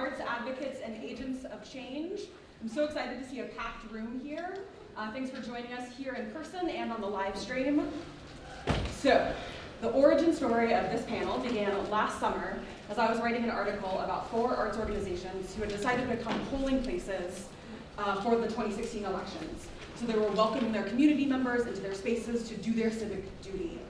arts advocates and agents of change. I'm so excited to see a packed room here. Uh, thanks for joining us here in person and on the live stream. So, the origin story of this panel began last summer as I was writing an article about four arts organizations who had decided to become polling places uh, for the 2016 elections. So they were welcoming their community members into their spaces to do their civic duty.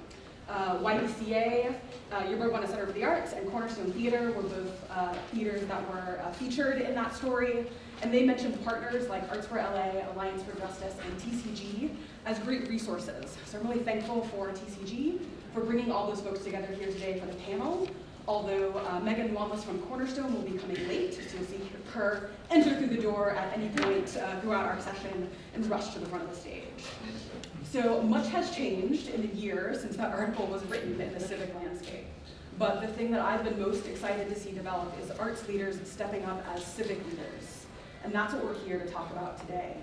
Uh, YBCA, uh, Yerba Buena Center for the Arts, and Cornerstone Theater were both uh, theaters that were uh, featured in that story. And they mentioned partners like Arts for LA, Alliance for Justice, and TCG as great resources. So I'm really thankful for TCG for bringing all those folks together here today for the panel. Although uh, Megan Wanless from Cornerstone will be coming late, so you'll see her enter through the door at any point uh, throughout our session and rush to the front of the stage. So much has changed in the year since that article was written in the civic landscape. But the thing that I've been most excited to see develop is arts leaders stepping up as civic leaders. And that's what we're here to talk about today.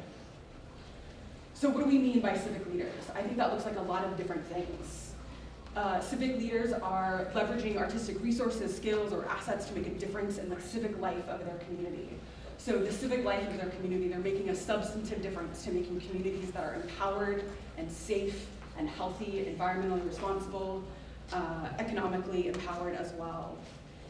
So what do we mean by civic leaders? I think that looks like a lot of different things. Uh, civic leaders are leveraging artistic resources, skills, or assets to make a difference in the civic life of their community. So the civic life of their community, they're making a substantive difference to making communities that are empowered and safe and healthy, environmentally responsible, uh, economically empowered as well.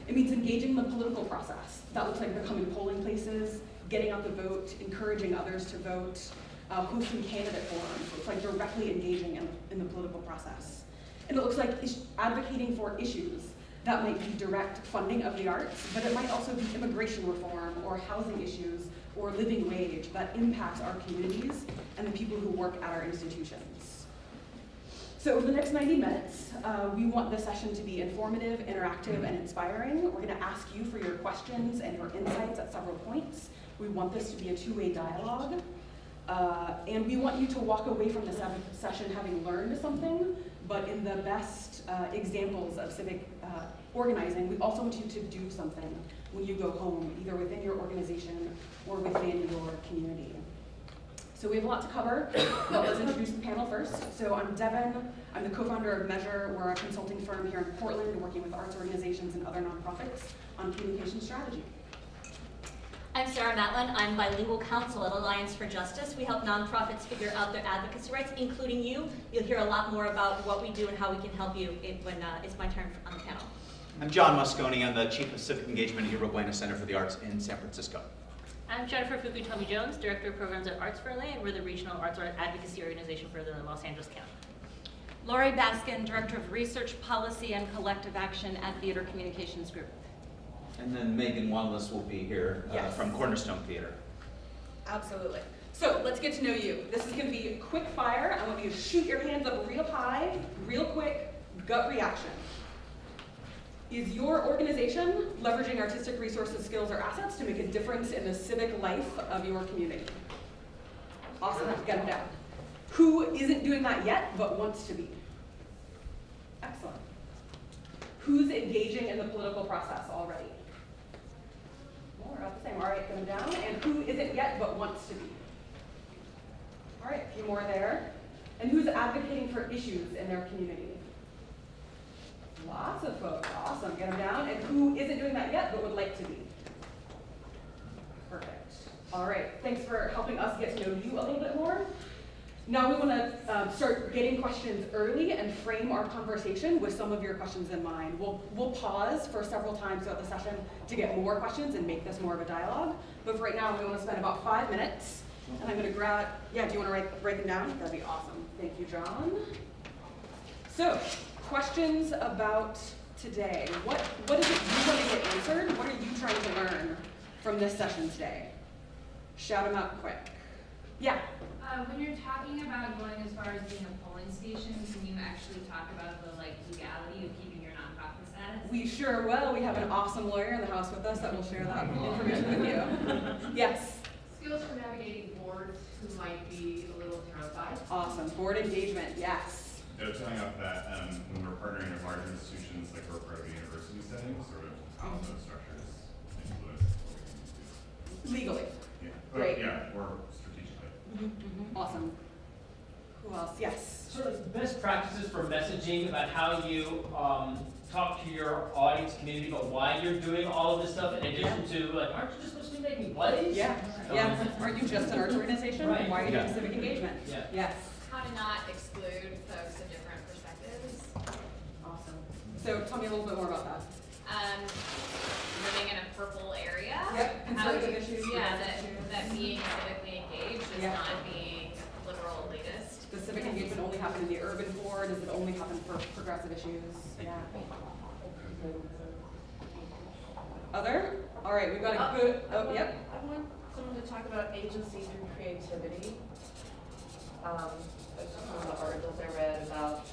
It means engaging in the political process. That looks like becoming polling places, getting out the vote, encouraging others to vote, uh, hosting candidate forums. It's like directly engaging in, in the political process. And it looks like advocating for issues that might be direct funding of the arts, but it might also be immigration reform or housing issues or living wage that impacts our communities and the people who work at our institutions. So over the next 90 minutes, uh, we want the session to be informative, interactive, and inspiring. We're gonna ask you for your questions and your insights at several points. We want this to be a two-way dialogue. Uh, and we want you to walk away from the session having learned something, but in the best uh, examples of civic uh, organizing, we also want you to do something when you go home, either within your organization or within your community. So we have a lot to cover, but let's introduce the panel first. So I'm Devin, I'm the co-founder of Measure. We're a consulting firm here in Portland working with arts organizations and other nonprofits on communication strategy. I'm Sarah Matlin. I'm bilingual counsel at Alliance for Justice. We help nonprofits figure out their advocacy rights, including you. You'll hear a lot more about what we do and how we can help you when uh, it's my turn on the panel. I'm John Moscone. I'm the Chief of Civic Engagement at Yerba Buena Center for the Arts in San Francisco. I'm Jennifer Fukutomi Jones, Director of Programs at Arts for LA, and we're the regional arts advocacy organization for the Los Angeles County. Laurie Baskin, Director of Research Policy and Collective Action at Theater Communications Group. And then Megan Wanless will be here uh, yes. from Cornerstone Theater. Absolutely. So let's get to know you. This is going to be quick fire. I want you to shoot your hands up real high, real quick, gut reaction. Is your organization leveraging artistic resources, skills, or assets to make a difference in the civic life of your community? Awesome, get them down. Who isn't doing that yet, but wants to be? Excellent. Who's engaging in the political process already? More about the same. All right, get them down. And who isn't yet, but wants to be? All right, a few more there. And who's advocating for issues in their community? Lots of folks. Awesome. Get them down. And who isn't doing that yet but would like to be? Perfect. All right. Thanks for helping us get to know you a little bit more. Now we want to um, start getting questions early and frame our conversation with some of your questions in mind. We'll, we'll pause for several times throughout the session to get more questions and make this more of a dialogue. But for right now, we want to spend about five minutes. And I'm going to grab, yeah, do you want to write, write them down? That'd be awesome. Thank you, John. So, questions about today. What, what is it you want to get answered? What are you trying to learn from this session today? Shout them out quick. Yeah? Uh, when you're talking about going as far as being a polling station, can you actually talk about the like legality of keeping your nonprofit status? We sure will. We have an awesome lawyer in the house with us that will share that information with you. yes? Skills for navigating boards who might be a little terrified. Awesome. Board engagement, yes. Yeah, telling up that um, when we're partnering with larger institutions like we're part of a university setting, sort of how those structures influence what we can do. Legally. Yeah. Great. yeah, or strategically. Mm -hmm. Awesome. Who else? Yes. Sort of best practices for messaging about how you um, talk to your audience community about why you're doing all of this stuff in addition to, like, aren't you just supposed to be making plays? Yeah, yeah. Aren't you just an arts organization? Right. Why are you doing civic engagement? Yeah. Yes. How to not exclude folks of different perspectives. Awesome. So tell me a little bit more about that. Um, living in a purple area. Yep, How conservative you- issues, Yeah, that, issues. that being civically engaged is Yeah. not being liberal elitist. Does civic engagement only happen in the urban core? Does it only happen for progressive issues? Yeah. Other? All right, we've got Uh, a good, I oh, want- yep. I want someone to talk about agency through creativity. Um, that's just of the articles I read about,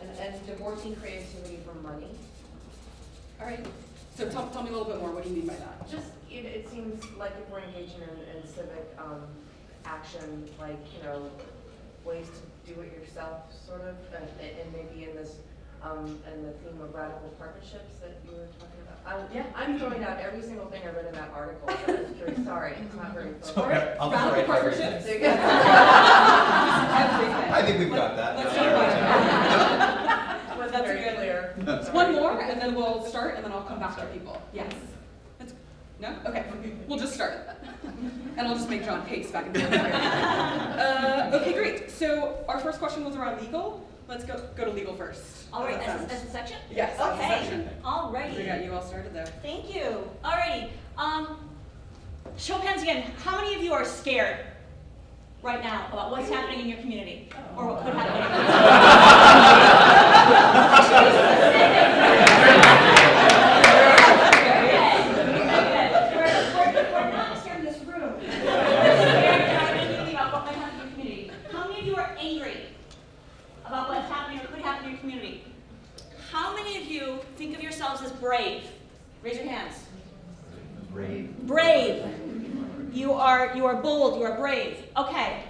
and, and divorcing creativity from money. All right. So tell, tell me a little bit more. What do you mean by that? Just, it, it seems like if we're engaging in, in civic, um, action, like, you know, ways to do it yourself, sort of, and, and maybe in this, um, and the theme of radical partnerships that you were talking about. I'm, Yeah. I'm throwing out every single thing I read in that article, but I'm very sorry, it's not very focused. All right. I'll Radical write partnerships. There you go. I think we've got that. Let's Yeah. talk about it. Wasn't That's very good. clear. One more, and then we'll start, and then I'll come back to people. Yes. That's, no? Okay, we'll just start. And I'll just make John pace back and forth. Uh, okay, great. So our first question was around legal. Let's go, go to legal first. All right, that's, that that's the section? Yes, Okay, all sound? We got you all started there. Thank you. Alrighty, um, show of hands again, how many of you are scared right now about what's happening in your community? Or what could happen in your community? Okay, good. We're, we're, we're not scared in this room. We're scared in our community about what might happen in your community. How many of you are angry about what's happening or could happen in your community? How many of you think of yourselves as brave? Raise your hands. Brave. You are you are bold, you are brave. Okay.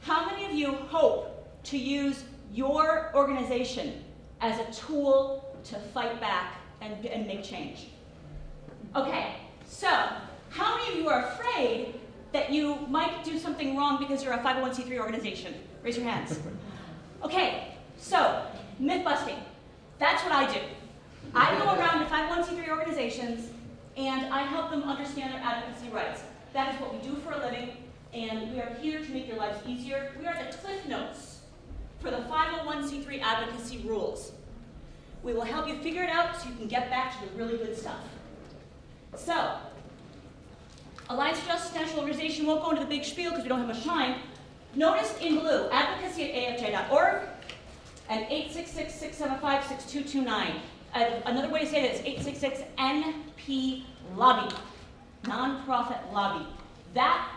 How many of you hope to use your organization as a tool to fight back and, and make change? Okay. So, how many of you are afraid that you might do something wrong because you're a 501c3 organization? Raise your hands. Okay. So, myth busting. That's what I do. I go around to 501c3 organizations and I help them understand their advocacy rights. That is what we do for a living, and we are here to make your lives easier. We are the cliff notes for the 501c3 advocacy rules. We will help you figure it out so you can get back to the really good stuff. So, Alliance for Justice National Organization won't go into the big spiel because we don't have much time. Notice in blue, advocacy at afj.org and 866-675-6229. Uh, another way to say that is 866-NP Lobby, nonprofit lobby. That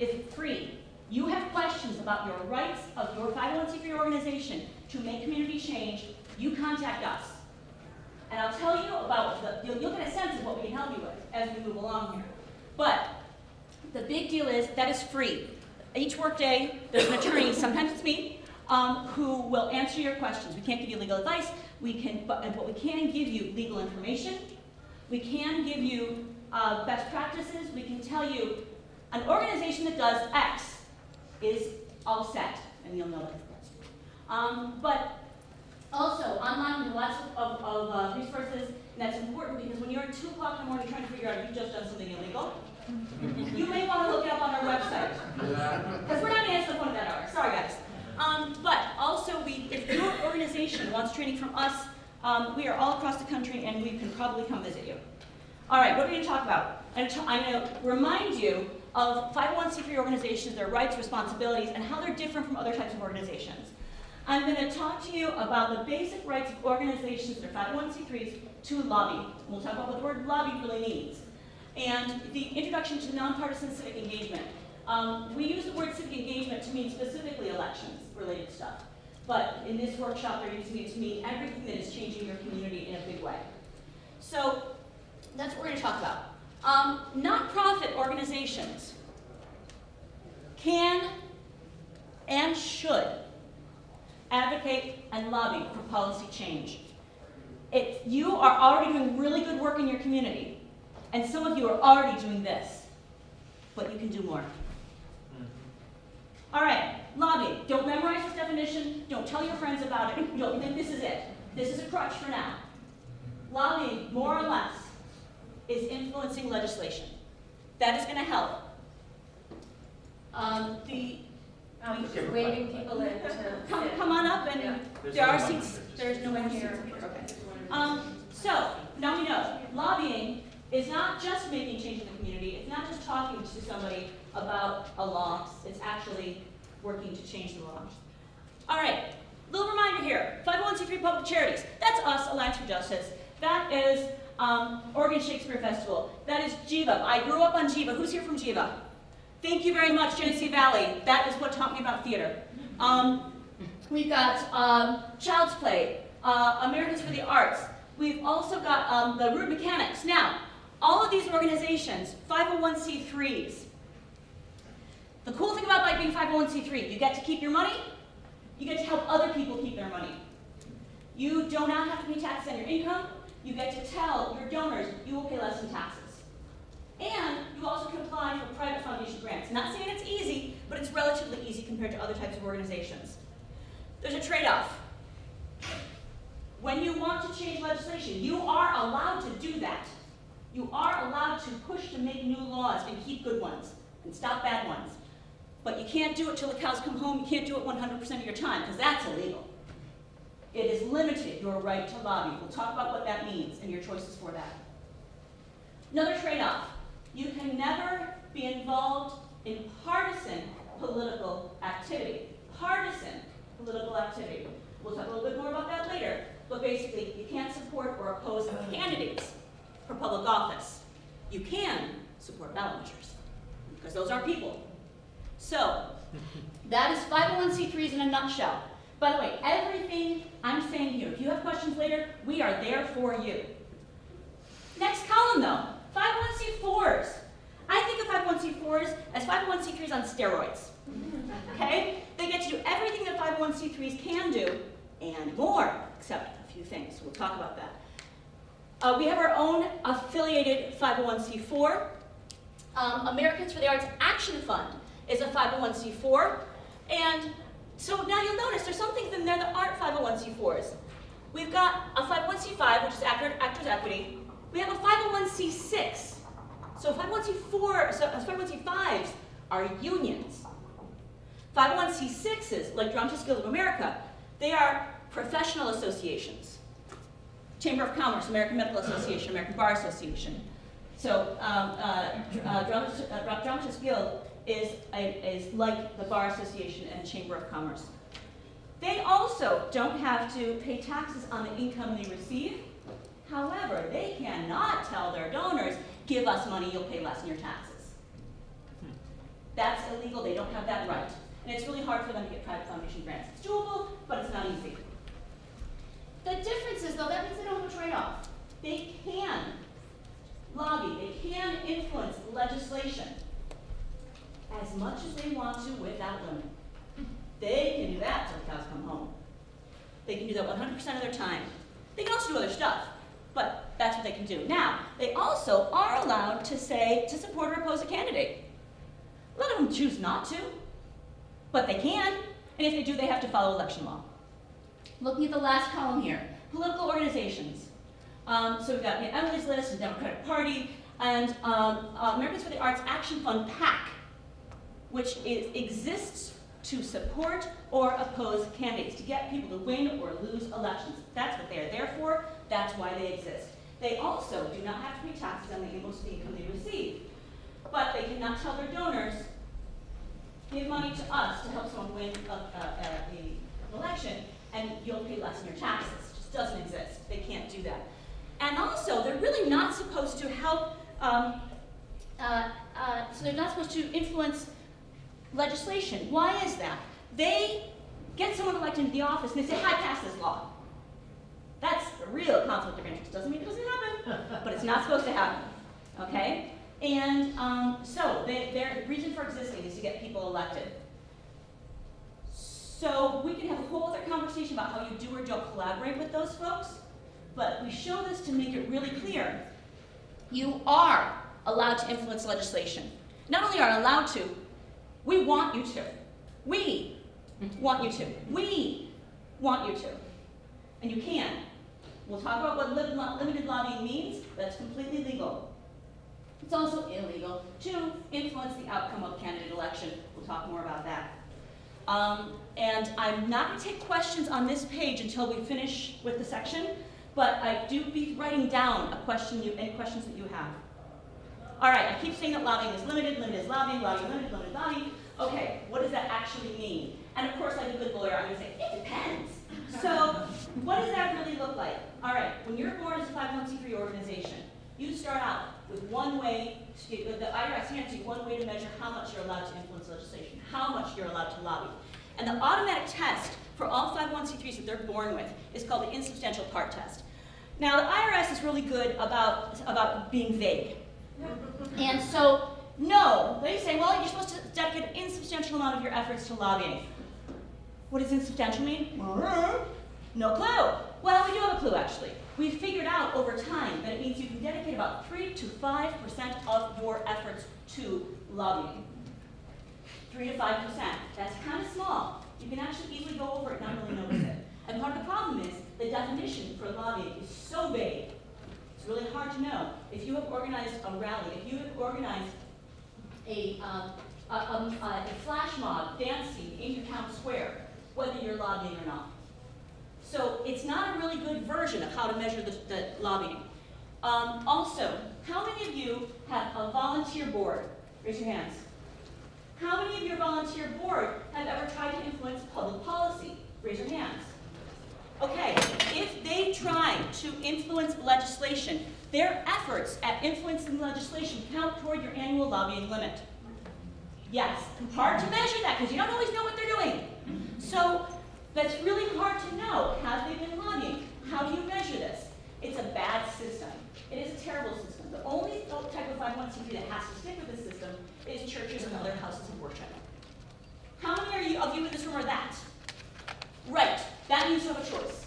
is free. You have questions about your rights of your 501c3 organization to make community change, you contact us. And I'll tell you about the, you'll, you'll get a sense of what we can help you with as we move along here. But the big deal is that is free. Each workday, there's an attorney, sometimes it's me, um, who will answer your questions. We can't give you legal advice, we can, but, but we can give you legal information. We can give you uh, best practices. We can tell you an organization that does X is all set, and you'll know that. Um, but also, online, we have lots of, of, of uh, resources, and that's important because when you're at 2 o'clock in the morning trying to figure out if you've just done something illegal, you may want to look it up on our website. Because we're not going to answer the phone at that hour. Sorry, guys. Um, but also, we, if your organization wants training from us, um, we are all across the country and we can probably come visit you. All right, what are we going to talk about? I'm going to remind you of 501c3 organizations, their rights, responsibilities, and how they're different from other types of organizations. I'm going to talk to you about the basic rights of organizations that are 501c3s to lobby. We'll talk about what the word lobby really means. And the introduction to nonpartisan civic engagement. Um, we use the word civic engagement to mean specifically elections-related stuff. But in this workshop, they're using it to mean everything that is changing your community in a big way. So that's what we're going to talk about. Um, nonprofit organizations can and should advocate and lobby for policy change. If you are already doing really good work in your community, and some of you are already doing this, but you can do more. All right, lobby. Don't memorize this definition. Don't tell your friends about it. Don't think this is it. This is a crutch for now. Lobbying, more or less, is influencing legislation. That is gonna help. Um, the, Um, just waving people in to. come, come on up and Yeah. There are only seats, there's no one here, okay. Um, so, now we know, lobbying is not just making change in the community, it's not just talking to somebody about a law, it's actually working to change the law. All right, little reminder here, 501c3 public charities, that's us, Alliance for Justice. That is um, Oregon Shakespeare Festival, that is GeVa. I grew up on GeVa, who's here from GeVa? Thank you very much, Genesee Valley, that is what taught me about theater. Um, We've got um, Child's Play, uh, Americans for the Arts. We've also got um, the Root Mechanics. Now, all of these organizations, 501c3s. The cool thing about being 501c3, you get to keep your money, you get to help other people keep their money. You do not have to pay taxes on your income. You get to tell your donors you will pay less in taxes. And you also can apply for private foundation grants. Not saying it's easy, but it's relatively easy compared to other types of organizations. There's a trade-off. When you want to change legislation, you are allowed to do that. You are allowed to push to make new laws and keep good ones and stop bad ones. But you can't do it till the cows come home. You can't do it 100% of your time because that's illegal. It is limited your right to lobby. We'll talk about what that means and your choices for that. Another trade-off. You can never be involved in partisan political activity. Partisan political activity. We'll talk a little bit more about that later. But basically, you can't support or oppose candidates for public office. You can support ballot measures, because those are people. So, that is 501c3s in a nutshell. By the way, everything I'm saying here, if you have questions later, we are there for you. Next column though, 501c4s. I think of 501c4s as 501c3s on steroids. Okay? They get to do everything that 501c3s can do and more, except a few things. We'll talk about that. Uh, we have our own affiliated 501c4. Um, Americans for the Arts Action Fund is a 501c4. And so now you'll notice there's some things in there that aren't 501c4s. We've got a 501c5, which is Actor- Actors Equity. We have a 501c6. So 501c4, so 501c5s are unions. 501c6s, like Dramatists Guild of America, they are professional associations. Chamber of Commerce, American Medical Association, American Bar Association. So um, uh, uh, Dramatist, uh, Dramatists Guild is, a, is like the Bar Association and Chamber of Commerce. They also don't have to pay taxes on the income they receive. However, they cannot tell their donors, give us money, you'll pay less in your taxes. That's illegal, they don't have that right. And it's really hard for them to get private foundation grants. It's doable, but it's not easy. The difference is though, that means they don't have a trade-off. They can lobby, they can influence legislation as much as they want to without limit. They can do that till the cows come home. They can do that 100% of their time. They can also do other stuff, but that's what they can do. Now, they also are allowed to say, to support or oppose a candidate. A lot of them choose not to, but they can, and if they do, they have to follow election law. Looking at the last column here, political organizations. Um, so we've got Emily's List and Democratic Party, and um, uh, Americans for the Arts Action Fund, PAC, which is, exists to support or oppose candidates, to get people to win or lose elections. That's what they are there for, that's why they exist. They also do not have to pay taxes on the income they receive, but they cannot tell their donors, give money to us to help someone win a, a, a, a election, and you'll pay less in your taxes. It just doesn't exist. They can't do that. And also, they're really not supposed to help, um, uh, uh, so they're not supposed to influence legislation. Why is that? They get someone elected into the office and they say, hi, pass this law. That's a real conflict of interest. Doesn't mean it doesn't happen, but it's not supposed to happen, okay? And um, so they, their reason for existing is to get people elected. So we can have a whole other conversation about how you do or don't collaborate with those folks, but we show this to make it really clear. You are allowed to influence legislation. Not only are allowed to, we want you to. We want you to. We want you to. And you can. We'll talk about what lim- limited lobbying means, that's completely legal. It's also illegal to influence the outcome of candidate election. We'll talk more about that. Um, and I'm not going to take questions on this page until we finish with the section, but I do be writing down a question you, any questions that you have. All right, I keep saying that lobbying is limited, limited is lobbying, lobbying, limited, limited, lobbying. Okay, what does that actually mean? And of course, like a good lawyer, I'm to say, it depends. So, what does that really look like? All right, when you're born as a 501c3 organization, you start out with one way, to, the IRS hands you one way to measure how much you're allowed to influence legislation, how much you're allowed to lobby. And the automatic test for all 501c3s that they're born with is called the insubstantial part test. Now, the IRS is really good about, about being vague. And so, no, they say, well, you're supposed to dedicate an insubstantial amount of your efforts to lobbying. What does insubstantial mean? No clue. Well, we do have a clue, actually. We've figured out over time that it means you can dedicate about 3 to 5% of your efforts to lobbying. 3 to 5%. That's kind of small. You can actually easily go over it and not really notice it. And part of the problem is the definition for lobbying is so vague. It's really hard to know. If you have organized a rally, if you have organized a, um, a, a, a flash mob dancing in your town square, whether you're lobbying or not. So it's not a really good version of how to measure the, the lobbying. Um, also, how many of you have a volunteer board? Raise your hands. How many of your volunteer board have ever tried to influence public policy? Raise your hands. Okay, if they try to influence legislation, their efforts at influencing legislation count toward your annual lobbying limit. Yes, hard to measure that because you don't always know what they're doing. So that's really hard to know. Have they been lobbying? How do you measure this? It's a bad system. It is a terrible system. The only type of 501c3 that has to stick with this system is churches and other houses of worship. How many you, of you in this room are that? Right, that means you have a choice.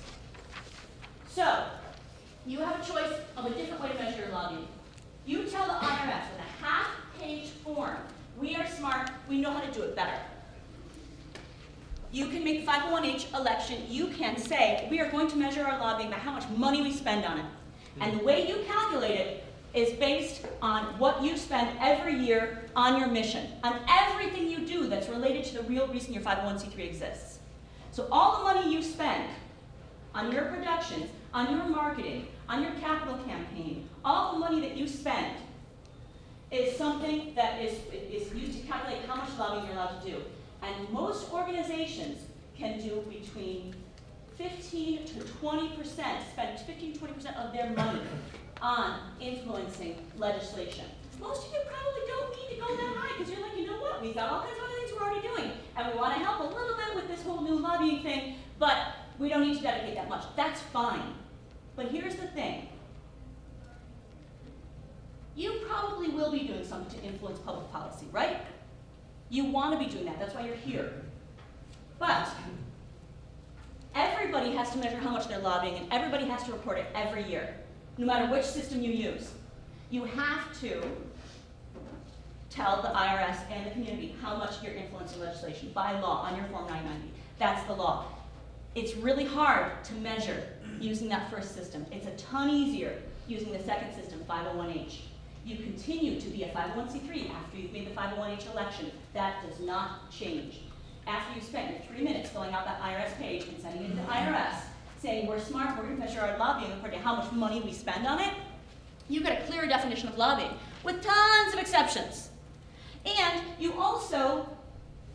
So, you have a choice of a different way to measure your lobbying. You tell the IRS with a half-page form, we are smart, we know how to do it better. You can make the 501H election, you can say, we are going to measure our lobbying by how much money we spend on it. And the way you calculate it is based on what you spend every year on your mission, on everything you do that's related to the real reason your 501c3 exists. So all the money you spend on your productions, on your marketing, on your capital campaign, all the money that you spend is something that is, is used to calculate how much lobbying you're allowed to do. And most organizations can do between 15 to 20 percent, spend 15 to 20 percent of their money on influencing legislation. Most of you probably don't need to go that high because you're like, you know what, we've got all kinds of other things we're already doing. And we want to help a little bit with this whole new lobbying thing, but we don't need to dedicate that much. That's fine. But here's the thing. You probably will be doing something to influence public policy, right? You want to be doing that. That's why you're here. But everybody has to measure how much they're lobbying, and everybody has to report it every year, no matter which system you use. You have to tell the IRS and the community how much you're influencing legislation by law on your Form 990. That's the law. It's really hard to measure using that first system. It's a ton easier using the second system, 501H. You continue to be a 501c3 after you've made the 501H election. That does not change. After you've spent your three minutes filling out that IRS page and sending it to the IRS, saying we're smart, we're going to measure our lobbying according to how much money we spend on it, you get a clear definition of lobbying with tons of exceptions. And you also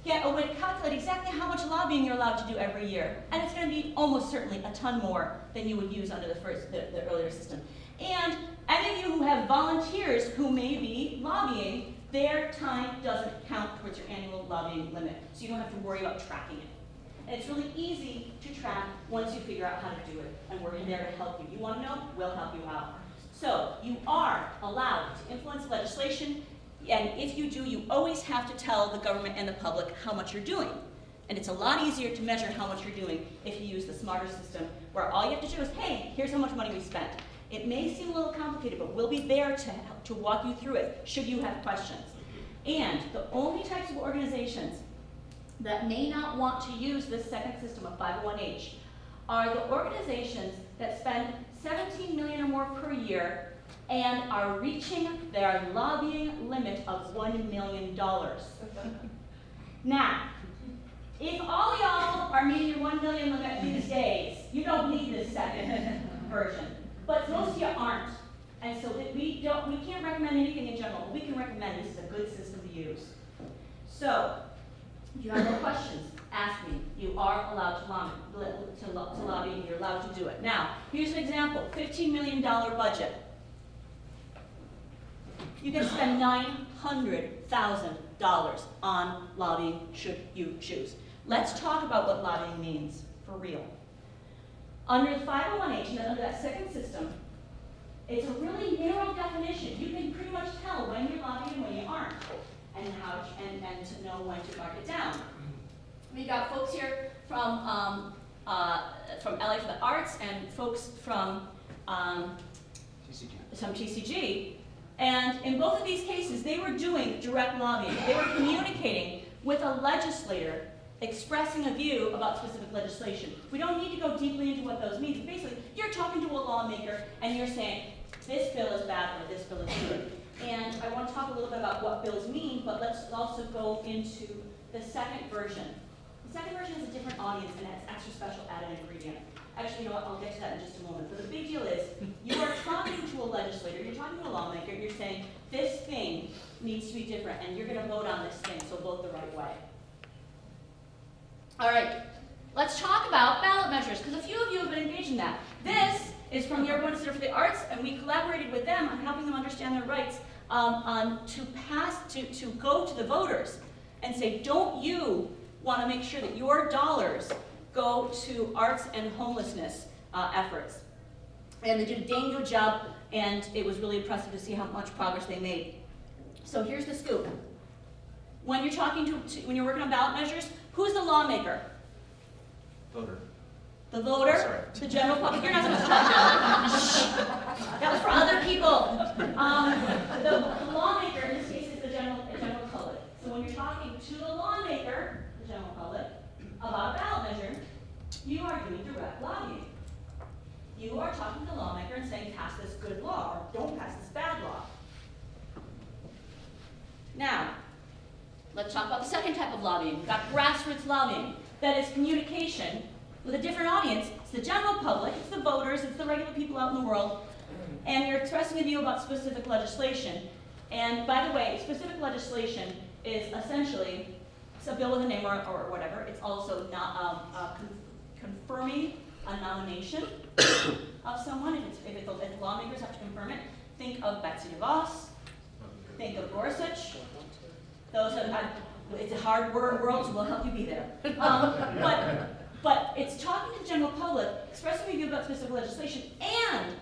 get a way to calculate exactly how much lobbying you're allowed to do every year. And it's going to be almost certainly a ton more than you would use under the first, the, the earlier system. And any of you who have volunteers who may be lobbying, their time doesn't count towards your annual lobbying limit. So you don't have to worry about tracking it. And it's really easy to track once you figure out how to do it. And we're there to help you. You want to know? We'll help you out. So you are allowed to influence legislation and if you do, you always have to tell the government and the public how much you're doing. And it's a lot easier to measure how much you're doing if you use the smarter system where all you have to do is, hey, here's how much money we spent. It may seem a little complicated, but we'll be there to, to walk you through it should you have questions. And the only types of organizations that may not want to use this second system of 501H are the organizations that spend 17 million or more per year and are reaching their lobbying limit of $1 million. Now, if all y'all are meeting your 1 million limit these days, you don't need this second version. But most of you aren't. And so we don't, we can't recommend anything in general, but we can recommend this is a good system to use. So, if you have no questions, ask me. You are allowed to lobby, to to lobby, and you're allowed to do it. Now, here's an example, $15 million budget. You can spend nine hundred thousand dollars on lobbying should you choose. Let's talk about what lobbying means, for real. Under the 501H, and under that second system, it's a really narrow definition. You can pretty much tell when you're lobbying and when you aren't, and how, and, and to know when to mark it down. We've got folks here from, um, uh, from LA for the Arts and folks from, um, TCG. some TCG. And in both of these cases, they were doing direct lobbying. They were communicating with a legislator expressing a view about specific legislation. We don't need to go deeply into what those mean. Basically, you're talking to a lawmaker and you're saying, this bill is bad or this bill is good. And I want to talk a little bit about what bills mean, but let's also go into the second version. The second version is a different audience and it's extra special added ingredient. Actually, you know what, I'll get to that in just a moment. But the big deal is, you are talking to a legislator, you're talking to a lawmaker, you're saying, this thing needs to be different, and you're gonna vote on this thing, so vote the right way. All right, let's talk about ballot measures, because a few of you have been engaged in that. This is from the Yerba Buena Center for the Arts, and we collaborated with them on helping them understand their rights um, um, to pass, to, to go to the voters and say, don't you want to make sure that your dollars go to arts and homelessness uh, efforts? And they did a dang good job, and it was really impressive to see how much progress they made. So here's the scoop. When you're talking to, to when you're working on ballot measures, who's the lawmaker? Voter. The voter, Sorry. the general public. You're not supposed to talk. That was for other people. Um, the, the lawmaker in this case is the general, the general public. So when you're talking to the lawmaker, the general public, about a ballot measure, you are doing direct lobbying. You are talking to the lawmaker and saying, pass this good law, or don't pass this bad law. Now, let's talk about the second type of lobbying. We've got grassroots lobbying. That is communication with a different audience. It's the general public, it's the voters, it's the regular people out in the world, and you're expressing a view about specific legislation. And by the way, specific legislation is essentially, a bill with a name or, or whatever. It's also not, um, uh, con- confirming a nomination of someone, if it's, if it's, if lawmakers have to confirm it. Think of Betsy DeVos, think of Gorsuch. Those are, I- it's a hard word world, so we'll help you be there. Um, but, but it's talking to the general public, expressing a view about specific legislation, and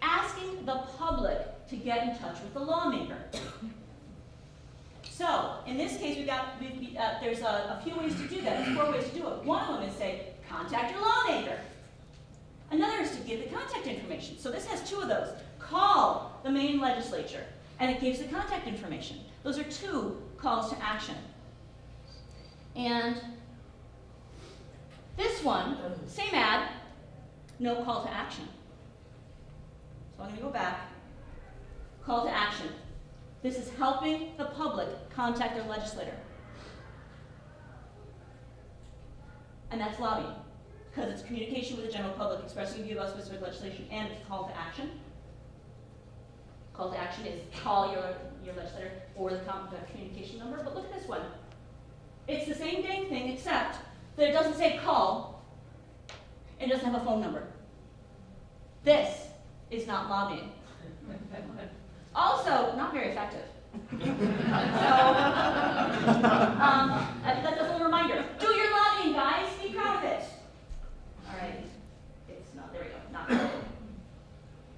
asking the public to get in touch with the lawmaker. So, in this case, we've got, we, we, uh, there's a, a few ways to do that. There's four ways to do it. One of them is say, contact your lawmaker. Another is to give the contact information. So this has two of those. Call the main legislature, and it gives the contact information. Those are two calls to action. And this one, same ad, no call to action. So I'm going to go back. Call to action. This is helping the public contact their legislator. And that's lobbying, because it's communication with the general public, expressing view about specific legislation, and it's a call to action. Call to action is call your, your legislator or the, com- the communication number, but look at this one. It's the same dang thing, except that it doesn't say call, it doesn't have a phone number. This is not lobbying. Also, not very effective. so, um, that- that's a little reminder. Do your lobbying, guys. Be proud of it. All right. It's not, there we go. Not.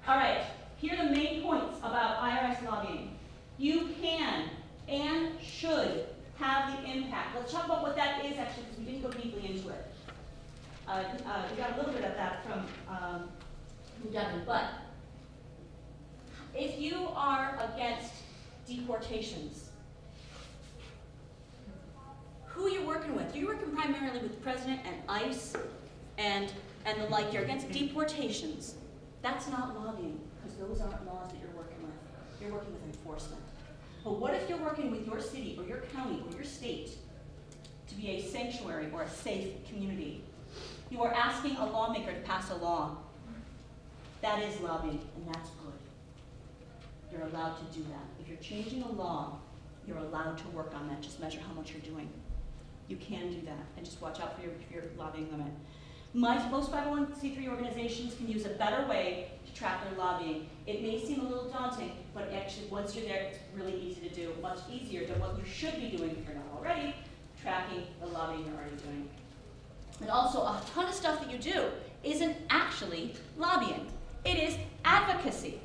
All right. Here are the main points about IRS lobbying. You can and should have the impact. Let's talk about what that is actually, because we didn't go deeply into it. Uh, uh, we got a little bit of that from, um, Devin, but if you are against deportations, who you're working with? You're working primarily with the president and ICE and, and the like. You're against deportations. That's not lobbying, because those aren't laws that you're working with. You're working with enforcement. But what if you're working with your city or your county or your state to be a sanctuary or a safe community? You are asking a lawmaker to pass a law. That is lobbying, and that's good. You're allowed to do that. If you're changing a law, you're allowed to work on that. Just measure how much you're doing. You can do that, and just watch out for your, your lobbying limit. My, most 501c3 organizations can use a better way to track their lobbying. It may seem a little daunting, but actually, once you're there, it's really easy to do, much easier than what you should be doing if you're not already, tracking the lobbying you're already doing. And also, a ton of stuff that you do isn't actually lobbying. It is advocacy.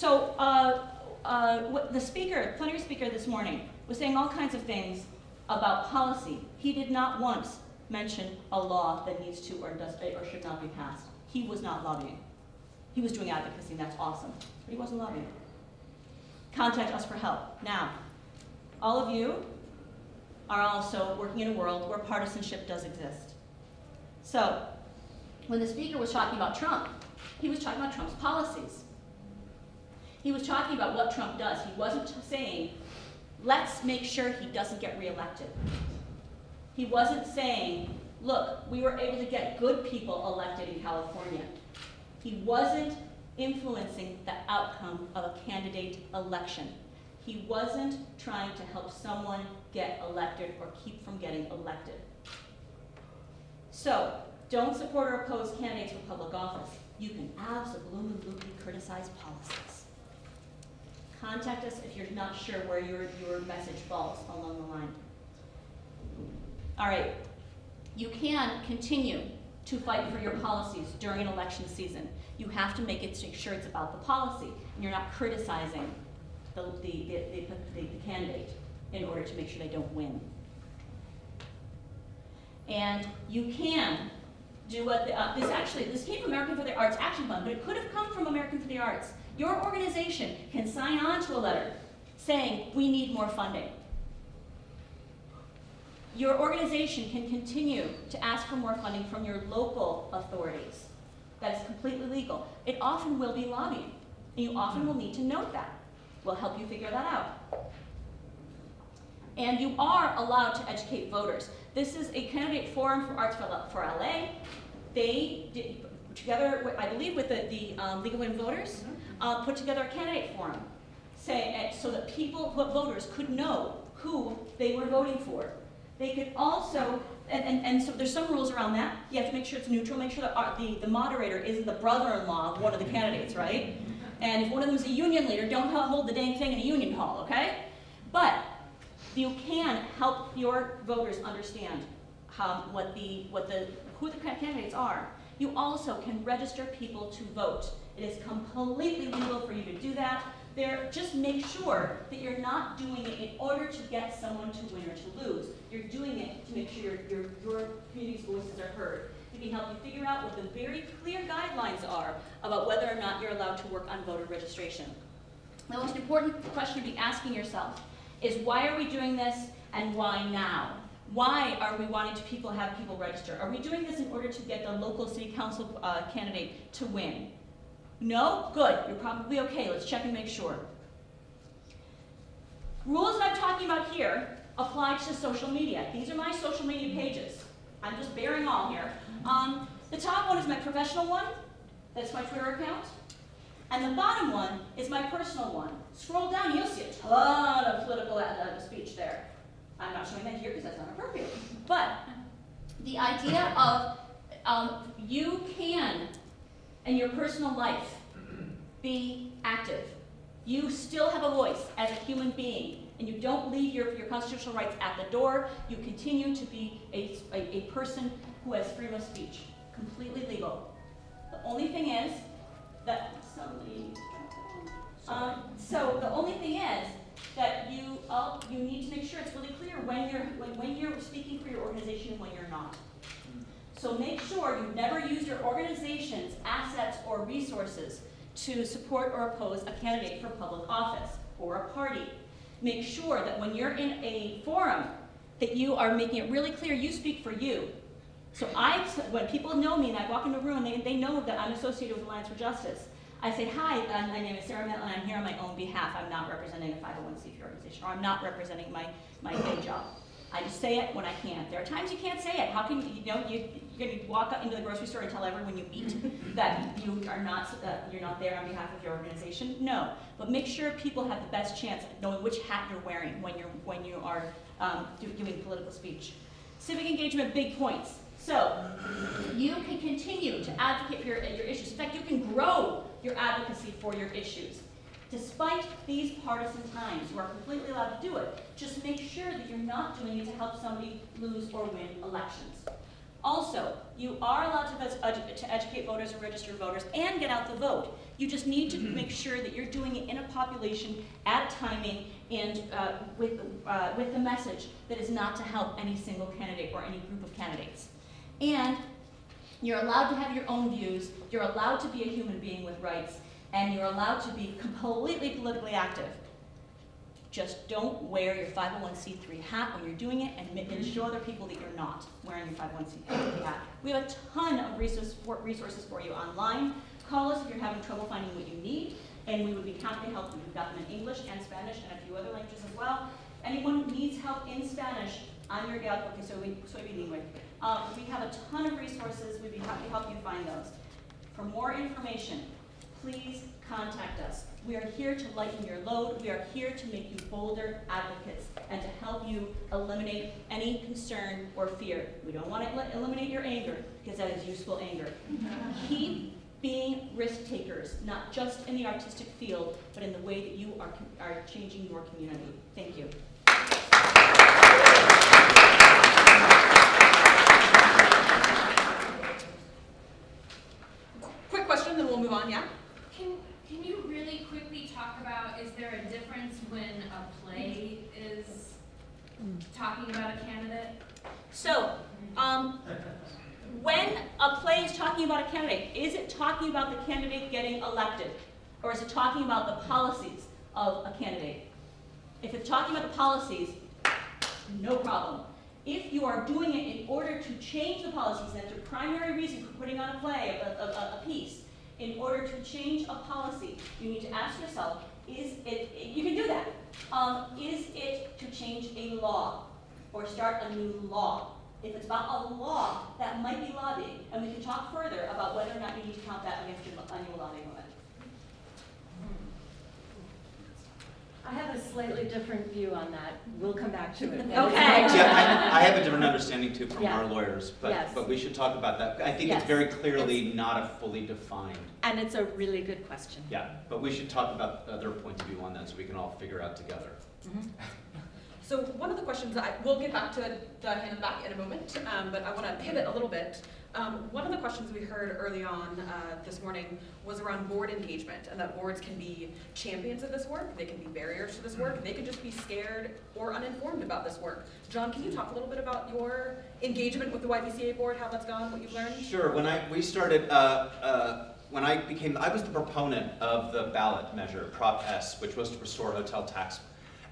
So, uh, uh, the speaker, plenary speaker this morning, was saying all kinds of things about policy. He did not once mention a law that needs to or does or should not be passed. He was not lobbying. He was doing advocacy, and that's awesome. But he wasn't lobbying. Contact us for help. Now, all of you are also working in a world where partisanship does exist. So, when the speaker was talking about Trump, he was talking about Trump's policies. He was talking about what Trump does. He wasn't saying, let's make sure he doesn't get reelected. He wasn't saying, look, we were able to get good people elected in California. He wasn't influencing the outcome of a candidate election. He wasn't trying to help someone get elected or keep from getting elected. So, don't support or oppose candidates for public office. You can absolutely criticize policies. Contact us if you're not sure where your, your message falls along the line. All right, you can continue to fight for your policies during election season. You have to make it make sure it's about the policy, and you're not criticizing the, the, the, the, the candidate in order to make sure they don't win. And you can do what the, uh, this actually this came from American for the Arts Action Fund, but it could have come from American for the Arts. Your organization can sign on to a letter saying we need more funding. Your organization can continue to ask for more funding from your local authorities. That is completely legal. It often will be lobbying, and you often will need to note that. We'll help you figure that out. And you are allowed to educate voters. This is a candidate forum for Arts for, LA. They did, together, I believe, with the, the um, League of Women Voters, uh, put together a candidate forum, say, uh, so that people, voters, could know who they were voting for. They could also, and, and, and so there's some rules around that. You have to make sure it's neutral, make sure that our, the, the moderator isn't the brother-in-law of one of the candidates, right? And if one of them is a union leader, don't hold the dang thing in a union hall, okay? But you can help your voters understand how, what the, what the, who the candidates are. You also can register people to vote. It is completely legal for you to do that. There, just make sure that you're not doing it in order to get someone to win or to lose. You're doing it to make sure your, your, community's voices are heard. It can help you figure out what the very clear guidelines are about whether or not you're allowed to work on voter registration. The most important question to be asking yourself is why are we doing this and why now? Why are we wanting to people have people register? Are we doing this in order to get the local city council uh, candidate to win? No? Good. You're probably okay. Let's check and make sure. Rules that I'm talking about here apply to social media. These are my social media pages. I'm just bearing all here. Um, the top one is my professional one. That's my Twitter account. And the bottom one is my personal one. Scroll down, you'll see a ton of political uh, speech there. I'm not showing that here because that's not appropriate. But the idea of um, you can, in your personal life, be active. You still have a voice as a human being, and you don't leave your, your constitutional rights at the door. You continue to be a, a, a person who has freedom of speech, completely legal. The only thing is that somebody. Um, so the only thing is that you all, you need to make sure it's really clear when you're when, when you're speaking for your organization and when you're not. So make sure you never use your organization's assets or resources to support or oppose a candidate for public office or a party. Make sure that when you're in a forum that you are making it really clear you speak for you So I, when people know me and I walk into a room they, they know that I'm associated with Alliance for Justice, I say, hi, uh, my name is Sarah Mettler and I'm here on my own behalf. I'm not representing a 501c3 organization, or I'm not representing my, my day job. I just say it when I can. There are times you can't say it. How can, you you know, you, you're gonna walk up into the grocery store and tell everyone you meet that you are not, uh, you're not there on behalf of your organization? No. But make sure people have the best chance at knowing which hat you're wearing when you're, when you are um, giving political speech. Civic engagement, big points. So, you can continue to advocate for your, your issues. In fact, you can grow your advocacy for your issues. Despite these partisan times, you are completely allowed to do it. Just make sure that you're not doing it to help somebody lose or win elections. Also, you are allowed to, edu- to educate voters and register voters and get out the vote. You just need to make sure that you're doing it in a population, at timing, and uh, with, uh, with the message that is not to help any single candidate or any group of candidates. And you're allowed to have your own views, you're allowed to be a human being with rights, and you're allowed to be completely politically active. Just don't wear your 501c3 hat when you're doing it and, show other people that you're not wearing your 501c3 hat. We have a ton of resources for, resources for you online. Call us if you're having trouble finding what you need, and we would be happy to help you. We've got them in English and Spanish and a few other languages as well. Anyone who needs help in Spanish, I'm your gal porque soy, soy bilingüe. Um, we have a ton of resources. We'd be happy to help you find those. For more information, please contact us. We are here to lighten your load. We are here to make you bolder advocates and to help you eliminate any concern or fear. We don't want to eliminate your anger because that is useful anger. Keep being risk takers, not just in the artistic field, but in the way that you are, are changing your community. Thank you. Quick question, then we'll move on, yeah? Can, can you really quickly talk about, is there a difference when a play is talking about a candidate? So, um, when a play is talking about a candidate, is it talking about the candidate getting elected? Or is it talking about the policies of a candidate? If it's talking about the policies, no problem. If you are doing it in order to change the policies, that's your primary reason for putting on a play, a, a, a- a piece, in order to change a policy, you need to ask yourself, is it, you can do that. Um, is it to change a law or start a new law? If it's about a law, that might be lobbying, and we can talk further about whether or not you need to count that against your annual lobbying limit. I have a slightly different view on that. We'll come back to it. Okay. Yeah, I, I have a different understanding too from Yeah. our lawyers, but, Yes. but we should talk about that. I think Yes. it's very clearly not a fully defined, And it's a really good question. yeah, but we should talk about other points of view on that so we can all figure out together. So one of the questions, I, we'll get back to the hand in back in a moment, um, but I want to pivot a little bit. Um, one of the questions we heard early on uh, this morning was around board engagement, and that boards can be champions of this work, they can be barriers to this work, they can just be scared or uninformed about this work. John, can you talk a little bit about your engagement with the YBCA board, how that's gone, what you've learned? Sure, when I, we started, uh, uh, when I became, I was the proponent of the ballot measure, Prop S, which was to restore hotel tax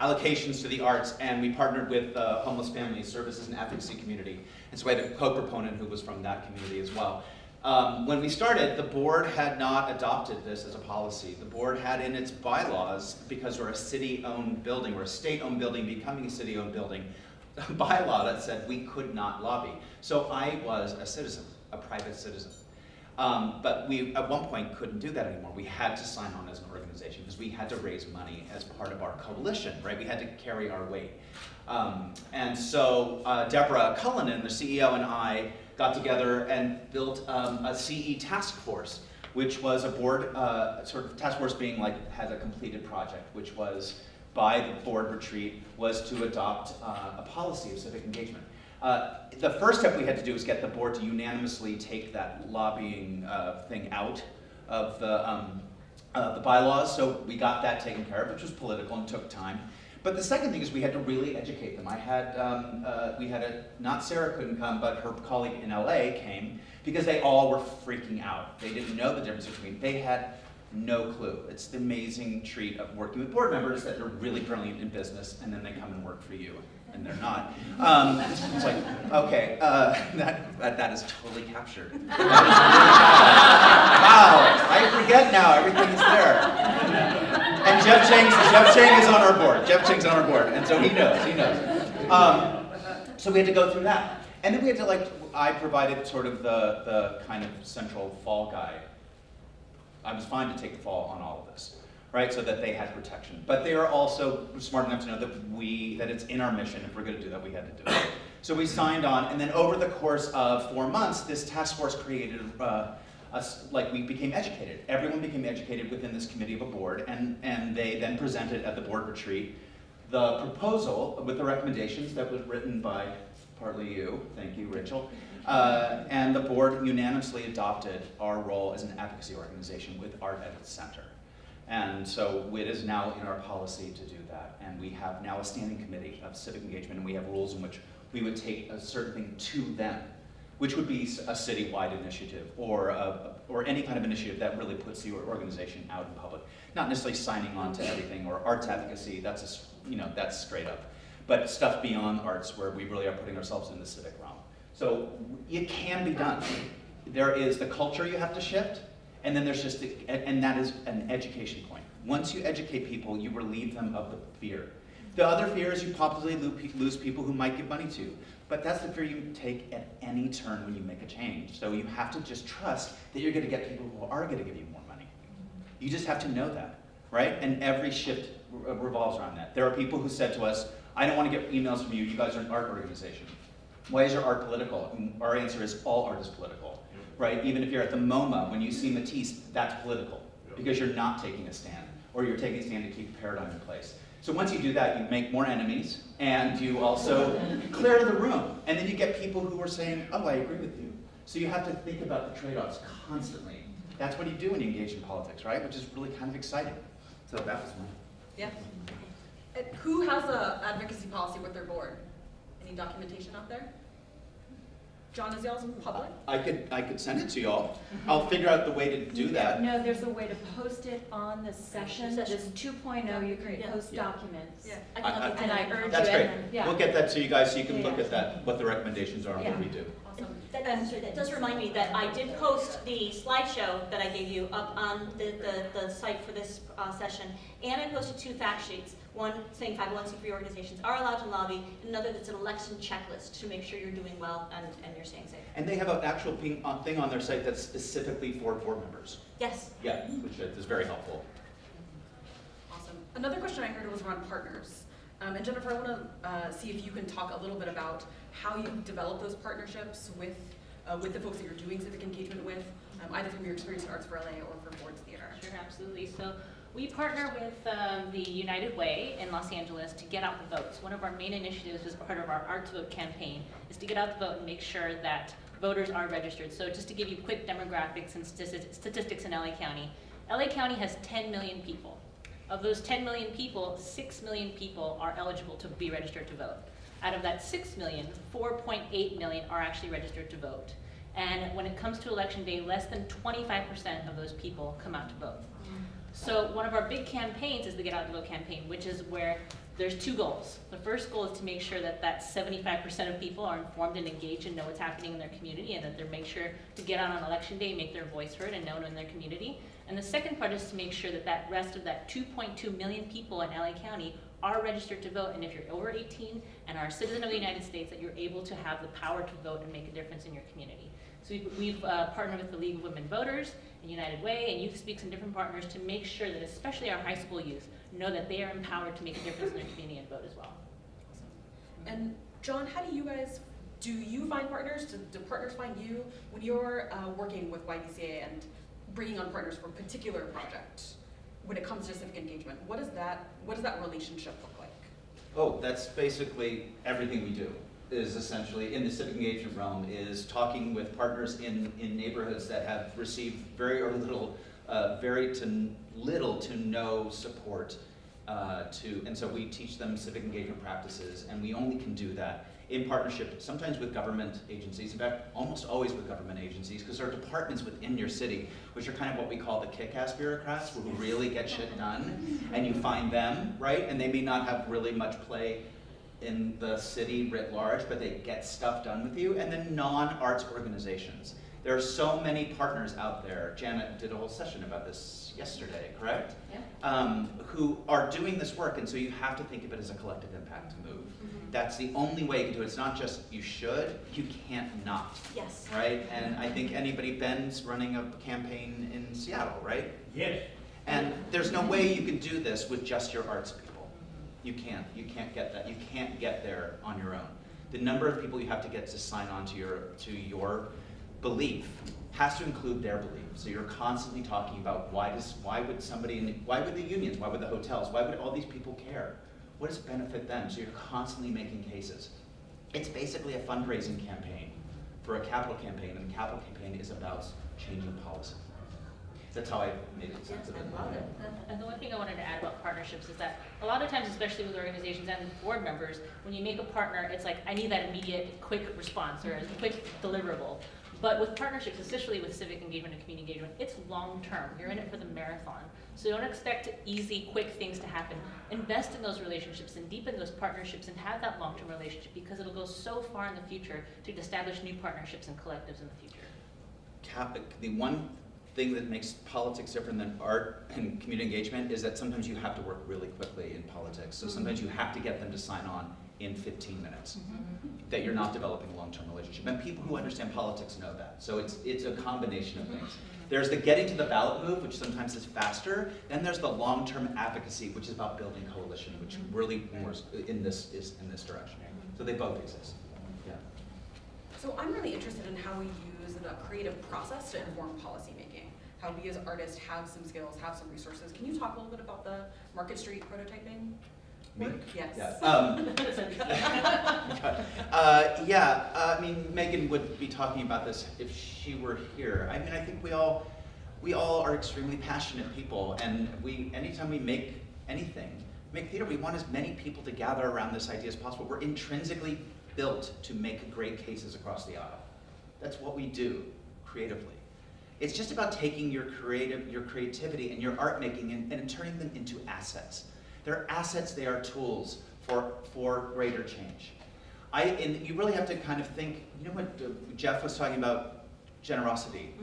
allocations to the arts, and we partnered with the Homeless Family Services and Advocacy Community. And so we had a co-proponent who was from that community as well. Um, when we started, the board had not adopted this as a policy. The board had in its bylaws, because we're a city-owned building, we're a state-owned building becoming a city-owned building, a bylaw that said we could not lobby. So I was a citizen, a private citizen. Um, but we, at one point, couldn't do that anymore. We had to sign on as an organization because we had to raise money as part of our coalition, right? We had to carry our weight. Um, and so uh, Deborah Cullinan, the CEO, and I got together and built um, a CE task force, which was a board, uh, sort of task force being like, had a completed project, which was by the board retreat, was to adopt uh, a policy of civic engagement. Uh, the first step we had to do was get the board to unanimously take that lobbying uh, thing out of the, um, the bylaws, so we got that taken care of, which was political and took time. But the second thing is we had to really educate them. I had, um, uh, we had a, not Sarah couldn't come, but her colleague in LA came because they all were freaking out. They didn't know the difference between, they had no clue. It's the amazing treat of working with board members that they're really brilliant in business and then they come and work for you. and they're not. Um, it's like, okay, uh, that, that, that is totally captured. Wow, I forget now, everything is there. Jeff Chang, Jeff Chang is on our board. Jeff Chang's on our board, and so he knows, he knows. Um, so we had to go through that. And then we had to like, I provided sort of the, the kind of central fall guide. I was fine to take the fall on all of this, right? So that they had protection. But they are also smart enough to know that we, that it's in our mission. If we're gonna do that, we had to do it. So we signed on, and then over the course of four months, this task force created, uh, us, like we became educated. Everyone became educated within this committee of a board, and, and they then presented at the board retreat the proposal with the recommendations that was written by partly you, thank you, Rachel, uh, and the board unanimously adopted our role as an advocacy organization with Art at its center. And so it is now in our policy to do that, and we have now a standing committee of civic engagement, and we have rules in which we would take a certain thing to them, which would be a citywide initiative or, a, or any kind of initiative that really puts your organization out in public. Not necessarily signing on to everything or arts advocacy, that's, a you know, that's straight up. But stuff beyond arts where we really are putting ourselves in the civic realm. So it can be done. There is the culture you have to shift, and then there's just, the, and that is an education point. Once you educate people, you relieve them of the fear. The other fear is you possibly lose people who might give money to you. But that's the fear you take at any turn when you make a change. So you have to just trust that you're gonna get people who are gonna give you more money. You just have to know that, right? And every shift uh, revolves around that. There are people who said to us, I don't wanna get emails from you, you guys are an art organization. Why is your art political? And our answer is all art is political, right? Even if you're at the MoMA, when you see Matisse, that's political because you're not taking a stand or you're taking a stand to keep a paradigm in place. So once you do that, you make more enemies and you also clear the room. And then you get people who are saying, oh, I agree with you. So you have to think about the trade-offs constantly. That's what you do when you engage in politics, right? Which is really kind of exciting. So that was one. Yeah. And who has an advocacy policy with their board? Any documentation out there? John, is y'all's public? I could, I could send it to y'all. I'll figure out the way to do that. No, there's a way to post it on the session. Session. This 2.0, you can Yeah. post Yeah. documents. Yeah. I can help you And I find out. urge That's you, great. and then- yeah. We'll get that to you guys so you can Yeah, look yeah. at that, what the recommendations are and what we do. Awesome. That, that, that does remind me that I did post the slideshow that I gave you up on the, the, the site for this uh, session, and I posted two fact sheets. One saying 501c3 organizations are allowed to lobby, and another that's an election checklist to make sure you're doing well and, and you're staying safe. And they have an actual ping, uh, thing on their site that's specifically for board members. Yes. Yeah, which is very helpful. Awesome. Another question I heard was around partners. Um, and Jennifer, I want to uh, see if you can talk a little bit about how you develop those partnerships with uh, with the folks that you're doing civic engagement with, um, either from your experience at Arts for LA or from Ford's Theater. Sure, absolutely. So we partner with um, the United Way in Los Angeles to get out the votes. One of our main initiatives as part of our Art to Vote campaign is to get out the vote and make sure that voters are registered. So just to give you quick demographics and statistics in LA County, LA County has 10 million people. Of those 10 million people, 6 million people are eligible to be registered to vote. Out of that 6 million, 4.8 million are actually registered to vote. And when it comes to election day, less than 25% of those people come out to vote. So one of our big campaigns is the Get Out the Vote campaign, which is where there's two goals. The first goal is to make sure that that 75% of people are informed and engaged and know what's happening in their community and that they make sure to get out on election day, make their voice heard and known in their community. And the second part is to make sure that that rest of that 2.2 million people in LA County are registered to vote. And if you're over 18 and are a citizen of the United States, that you're able to have the power to vote and make a difference in your community. So we've, we've uh, partnered with the League of Women Voters and United Way and Youth Speaks and different partners to make sure that especially our high school youth know that they are empowered to make a difference in their community and vote as well. And John, how do you guys, do you find partners? Do, do partners find you when you're uh, working with YBCA and bringing on partners for a particular project? When it comes to civic engagement, what does that, what does that relationship look like? Oh, that's basically everything we do, is essentially, in the civic engagement realm, is talking with partners in, in neighborhoods that have received very or little, uh, very to little to no support uh, to, and so we teach them civic engagement practices, and we only can do that in partnership, sometimes with government agencies, in fact, almost always with government agencies, because there are departments within your city, which are kind of what we call the kick-ass bureaucrats, who really get shit done, and you find them, right? And they may not have really much play in the city writ large, but they get stuff done with you, and then non-arts organizations. There are so many partners out there. Janet did a whole session about this yesterday, correct? Yeah. Um, who are doing this work, and so you have to think of it as a collective impact move. That's the only way you can do it. It's not just you should, you can't not, Yes. right? And I think anybody, Ben's running a campaign in Seattle, right? Yes. And there's no way you can do this with just your arts people. You can't. You can't get that. You can't get there on your own. The number of people you have to get to sign on to your to your belief has to include their belief. So you're constantly talking about why does why would somebody in why would the unions, why would the hotels, why would all these people care? What does it benefit them? So you're constantly making cases. It's basically a fundraising campaign for a capital campaign, and the capital campaign is about changing policy. That's how I made it sense of it. I love it. And the one thing I wanted to add about partnerships is that a lot of times, especially with organizations and board members, when you make a partner, it's like, I need that immediate, quick response or a quick deliverable. But with partnerships, especially with civic engagement and community engagement, it's long-term. You're in it for the marathon. So don't expect easy, quick things to happen. Invest in those relationships and deepen those partnerships and have that long-term relationship because it'll go so far in the future to establish new partnerships and collectives in the future. cap, the one thing that makes politics different than art and community engagement is that sometimes you have to work really quickly in politics. So sometimes you have to get them to sign on in 15 minutes. Mm-hmm. That you're not developing a long-term relationship. And people who understand politics know that. So it's, it's a combination of things. Mm-hmm. There's the getting to the ballot move, which sometimes is faster. Then there's the long-term advocacy, which is about building coalition, which mm-hmm. really more in this is in this direction. So they both exist. Yeah. So I'm really interested in how we use the creative process to inform policymaking. How we as artists have some skills, have some resources. Can you talk a little bit about the Market Street prototyping Me? Yes. Yeah. Um, Uh, yeah, uh, I mean, Megan would be talking about this if she were here. I mean, I think we all, we all are extremely passionate people, and we, anytime we make anything, make theater, we want as many people to gather around this idea as possible. We're intrinsically built to make great cases across the aisle. That's what we do creatively. It's just about taking your creative, your creativity and your art making and, and turning them into assets. They're assets, they are tools for, for greater change. I, and you really have to kind of think, you know what uh, Jeff was talking about, generosity,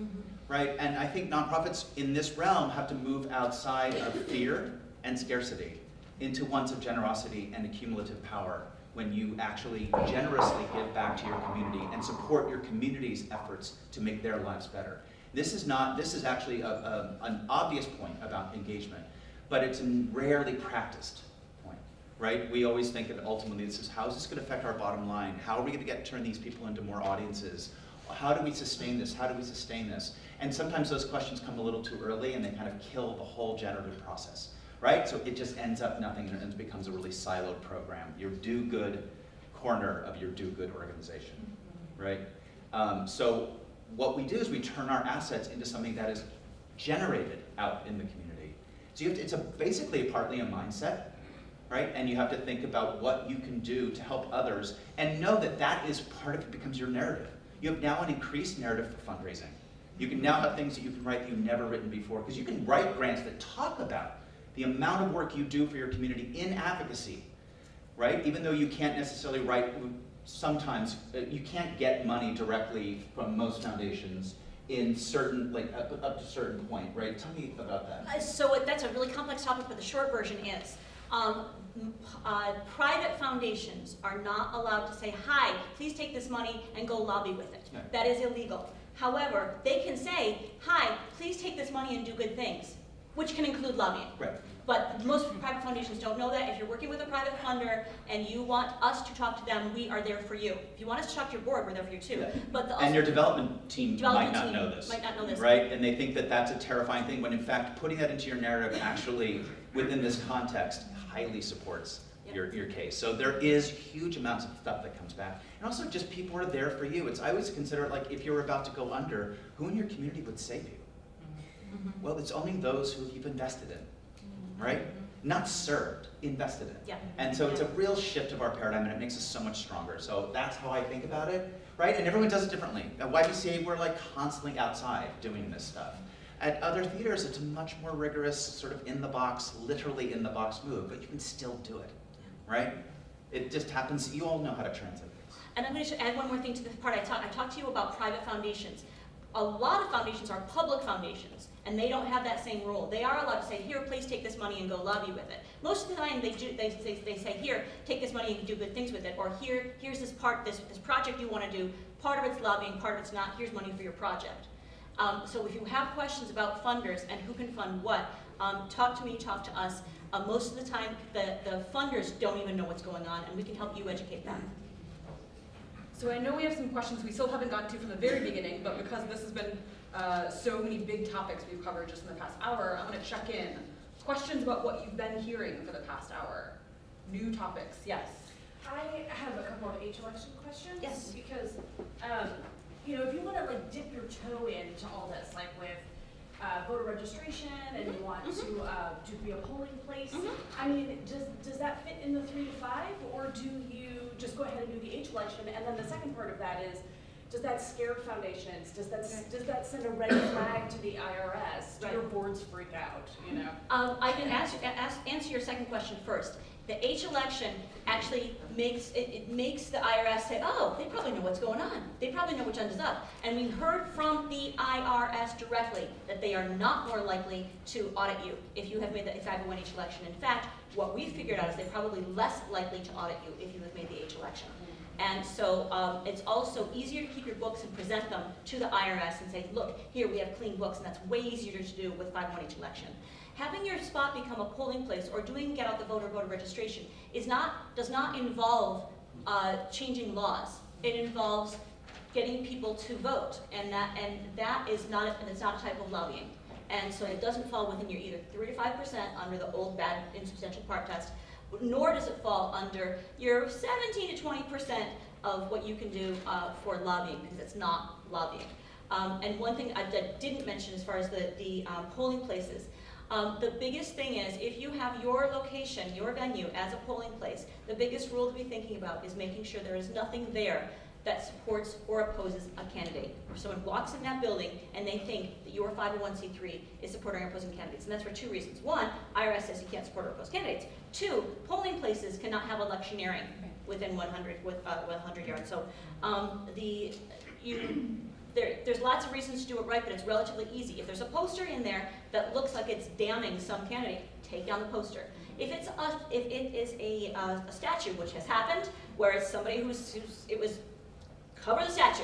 right? And I think nonprofits in this realm have to move outside of fear and scarcity into ones of generosity and accumulative power when you actually generously give back to your community and support your community's efforts to make their lives better. This is not, this is actually a, a, an obvious point about engagement, but it's a rarely practiced point, right? We always think that ultimately this is, how is this gonna affect our bottom line? How are we gonna get, turn these people into more audiences? How do we sustain this? How do we sustain this? And sometimes those questions come a little too early and they kind of kill the whole generative process, right? So it just ends up nothing and it becomes a really siloed program. Your do-good corner of your do-good organization, right? Um, so what we do is we turn our assets into something that is generated out in the community. So you have to, it's a, basically partly a mindset, right? And you have to think about what you can do to help others and know that that is part of it becomes your narrative. You have now an increased narrative for fundraising. You can now have things that you can write that you've never written before because you can write grants that talk about the amount of work you do for your community in advocacy, right? Even though you can't necessarily write, sometimes uh, you can't get money directly from most foundations in certain, like up, up to a certain point, right? Tell me about that. Uh, So it- that's a really complex topic, but the short version is, um, uh, private foundations are not allowed to say, hi, please take this money and go lobby with it. That is illegal. However, they can say, hi, please take this money and do good things, which can include lobbying. Right. But most private foundations don't know that. If you're working with a private funder and you want us to talk to them, we are there for you. If you want us to talk to your board, we're there for you too. Yeah. But the And your development team Development might not team know this. might not know this. Right, and they think that that's a terrifying thing, when in fact, putting that into your narrative actually, within this context, highly supports Yep. your, your case. So there is huge amounts of stuff that comes back. And also just people are there for you. It's, I always consider it like, if you're about to go under, who in your community would save you? Mhm. Well, it's only those who you've invested in, right? Mm-hmm. Not served, invested in. Yeah. And so it's a real shift of our paradigm and it makes us so much stronger. So that's how I think about it, right? And everyone does it differently. At YBCA, we're like constantly outside doing this stuff. At other theaters, it's a much more rigorous, sort of in the box, literally in the box move, but you can still do it, right? It just happens, you all know how to translate this. And I'm going to add one more thing to this part. I talked, I talked to you about private foundations. A lot of foundations are public foundations, and they don't have that same rule. They are allowed to say, here, please take this money and go lobby with it. Most of the time, they do, they, they, they say, here, take this money and do good things with it, or here, here's this part, this, this project you want to do, part of it's lobbying, part of it's not, here's money for your project. Um, so if you have questions about funders and who can fund what, um, talk to me, talk to us. Uh, most of the time, the, the funders don't even know what's going on, and we can help you educate them. So I know we have some questions we still haven't gotten to from the very beginning, but because this has been uh, so many big topics we've covered just in the past hour, I'm going to check in. Questions about what you've been hearing for the past hour? New topics, yes. I have a couple of H election questions. Yes. Because, um, you know, if you wanna like dip your toe into all this, like with, uh, voter registration and you want to, uh, to be a polling place, Mhm. I mean, does, does that fit in the three to five, or do you just go ahead and do the H election? And then the second part of that is, does that scare foundations? Does that, s- does that send a red flag to the IRS? Do your boards freak out, you know? Um, I can ask, ask, answer your second question first. The H election actually makes, it, it makes the IRS say, oh, they probably know what's going on. They probably know which end is up. And we heard from the IRS directly that they are not more likely to audit you if you have made the 501H election. In fact, what we figured out is they're probably less likely to audit you if you have made the H election. And so um, it's also easier to keep your books and present them to the IRS and say, look, here we have clean books, and that's way easier to do with 501H election. Having your spot become a polling place or doing get out the vote or voter registration is not, does not involve uh, changing laws. It involves getting people to vote, and that, and that is not, and it's not a type of lobbying. And so it doesn't fall within your either three to five percent under the old bad insubstantial part test, nor does it fall under your seventeen to twenty percent of what you can do uh, for lobbying, because it's not lobbying. Um, and one thing I didn't mention as far as the, the um, polling places, um, the biggest thing is if you have your location, your venue as a polling place, the biggest rule to be thinking about is making sure there is nothing there that supports or opposes a candidate. If someone walks in that building and they think that your 501c3 is supporting or opposing candidates, and that's for two reasons. One, IRS says you can't support or oppose candidates. Two, polling places cannot have electioneering within 100 with uh, 100 yards. So um, the you there, there's lots of reasons to do it right, but it's relatively easy. If there's a poster in there that looks like it's damning some candidate, take down the poster. If it's a, if it is a, uh, a statue, which has happened, where it's somebody who's, who's it was cover the statue.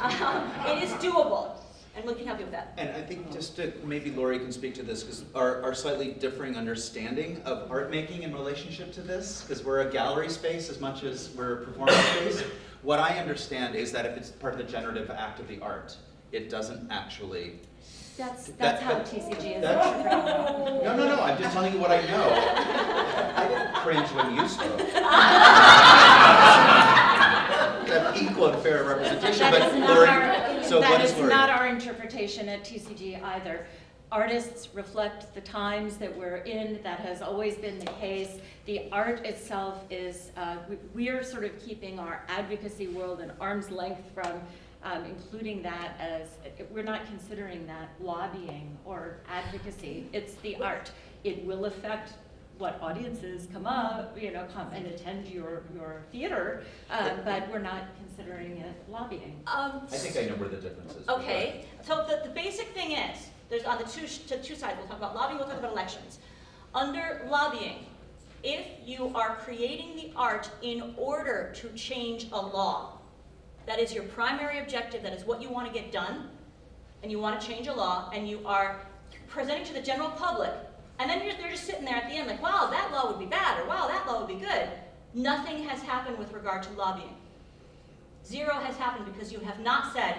Um, it is doable, and we can help you with that. And I think just to, maybe Laurie can speak to this, because our, our slightly differing understanding of art making in relationship to this, because we're a gallery space as much as we're a performance space. What I understand is that if it's part of the generative act of the art, it doesn't actually, That's, That- that's how that- TCG is. that's- interpreting it. no, no, no, I'm just telling you what I know. I didn't cringe when you spoke. Equal fair representation, but is Laurie, our, so what that is is Laurie? not our interpretation at TCG either. Artists reflect the times that we're in, that has always been the case. The art itself is, uh, we- we're sort of keeping our advocacy world at arm's length from um, including that as, we're not considering that lobbying or advocacy. It's the art. It will affect what audiences come up, you know, come and attend your, your theater, uh, but we're not considering it lobbying. Um, I think I know where the difference is. Okay, so the, the basic thing is, there's on the two, sh- to two sides, we'll talk about lobbying, we'll talk about elections. Under lobbying, if you are creating the art in order to change a law, that is your primary objective, that is what you want to get done, and you want to change a law, and you are presenting to the general public, and then they're just sitting there at the end like, wow, that law would be bad, or wow, that law would be good. Nothing has happened with regard to lobbying. Zero has happened because you have not said,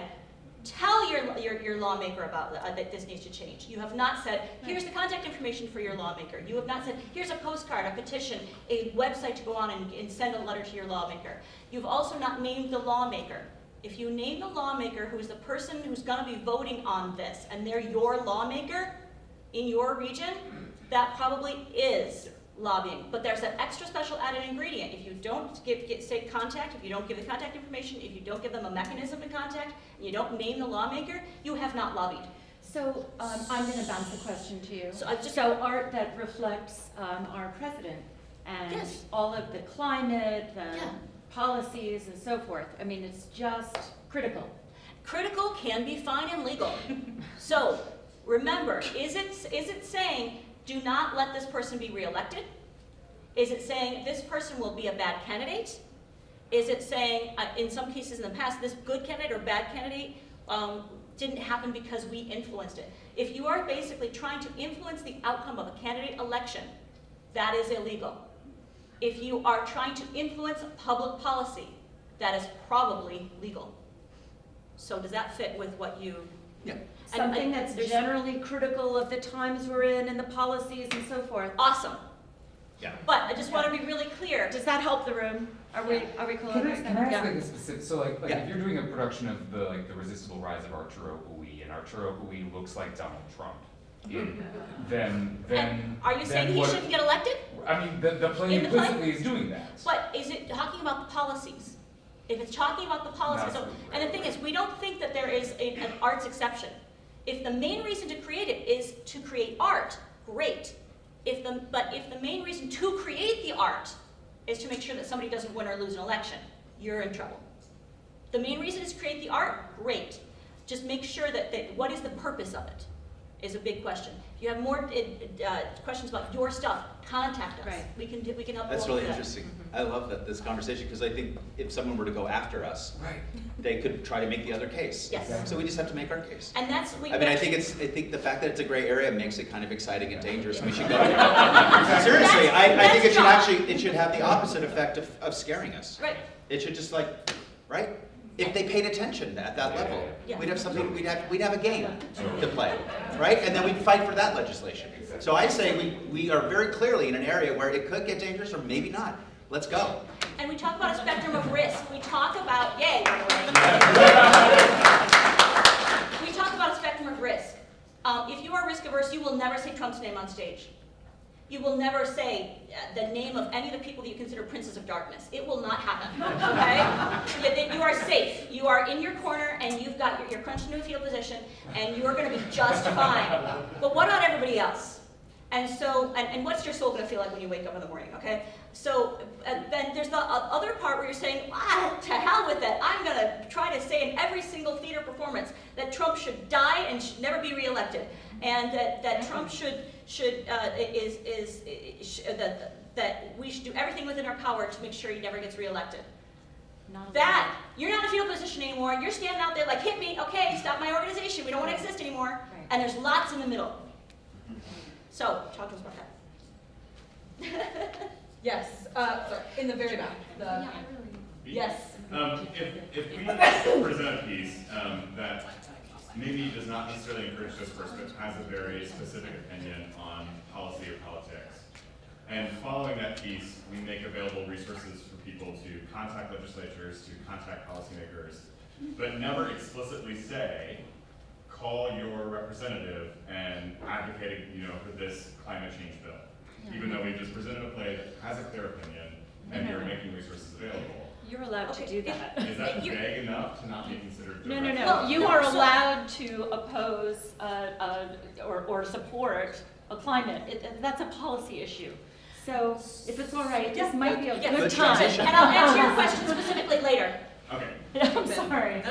tell your, your, your lawmaker about uh, that this needs to change. You have not said, here's the contact information for your lawmaker. You have not said, here's a postcard, a petition, a website to go on and, and send a letter to your lawmaker. You've also not named the lawmaker. If you name the lawmaker who is the person who's going to be voting on this, and they're your lawmaker in your region, that probably is lobbying. But there's that extra special added ingredient. If you don't give, get, say contact, if you don't give the contact information, if you don't give them a mechanism to contact, and you don't name the lawmaker, you have not lobbied. So um, I'm going to bounce the question to you. So just- So art that reflects um, our president and Yes. all of the climate, the Yeah. policies and so forth. I mean, it's just critical. Critical can be fine and legal. So, remember, is it, is it saying, do not let this person be reelected? Is it saying this person will be a bad candidate? Is it saying, uh, in some cases in the past, this good candidate or bad candidate um, didn't happen because we influenced it? If you are basically trying to influence the outcome of a candidate election, that is illegal. If you are trying to influence public policy, that is probably legal. So does that fit with what you? Yeah. And- Something and that's generally critical of the times we're in and the policies and so forth. Awesome. Yeah. But I just want to be really clear. Does that help the room? Are we, are we cool? Can I, with can I that? ask like a specific, so like, like Yeah. if you're doing a production of the, like, the resistible rise of Arturo Ui, and Arturo Ui looks like Donald Trump, in, then, then, And are you saying he what- shouldn't get elected? I mean, the, the play In the play? implicitly is doing that. But is it talking about the policies? If it's talking about the policies, so, and the thing is, we don't think that there is a- an arts exception. If the main reason to create it is to create art, great. If the, but if the main reason to create the art is to make sure that somebody doesn't win or lose an election, you're in trouble. The main reason is to create the art, great. Just make sure that, that what is the purpose of it is a big question. If you have more uh, uh, questions about your stuff, contact us. Right. We can, do- we can help you That's really do that. interesting. I love that, this conversation, because I think if someone were to go after us, Right. they could try to make the other case. Yes. So we just have to make our case. And that's, we. I mean, I think it's, I think the fact that it's a gray area makes it kind of exciting and dangerous, and we should go. Seriously, I, I think it should That's- actually, it should have the opposite effect of, of scaring us. Right, It should just like, right? If they paid attention at that level, yeah, yeah. we'd have something, we'd have, we'd have a game to play, right? And then we'd fight for that legislation. So I say we, we are very clearly in an area where it could get dangerous or maybe not. Let's go. and we talk about a spectrum of risk. We talk about, yay, by the way. We talk about a spectrum of risk. Um, if you are risk averse, you will never say Trump's name on stage. You will never say uh, the name of any of the people that you consider princes of darkness. It will not happen, okay? You are safe. You are in your corner and you've got, your- you're crunched into a fetal position and you're gonna be just fine. But what about everybody else? And so, and, and what's your soul gonna feel like when you wake up in the morning, okay? So, uh, then there's the other part where you're saying, ah, to hell with it. I'm gonna try to say in every single theater performance that Trump should die and should never be reelected. And that, that Trump should, should, uh, is, is, is, sh- that, that we should do everything within our power to make sure he never gets reelected. Not That, you're not in a fetal position anymore, you're standing out there like, hit me, okay, stop my organization, we don't wanna exist anymore. Right. And there's lots in the middle. So, talk to us about that. Yes, uh, sorry, in the very back. The, yes. Um, if, if we present a piece, um, that maybe does not necessarily encourage discourse, but has a very specific opinion on policy or politics, and following that piece, we make available resources for people to contact legislatures, to contact policymakers, but never explicitly say, call your representative and advocate, you know, for this climate change bill. Even though we've just presented a play that has a clear opinion, and you're making resources available. You're allowed to Okay, do if- that. Is that You- vague enough to not be considered No, direct? no, Well, no, you no, are so- allowed to oppose, uh, uh, or, or support a climate, It- that's a policy issue. So if it's all right, this might be a Yeah. good Good time. transition. And I'll answer your question specifically later. Okay. I'm sorry.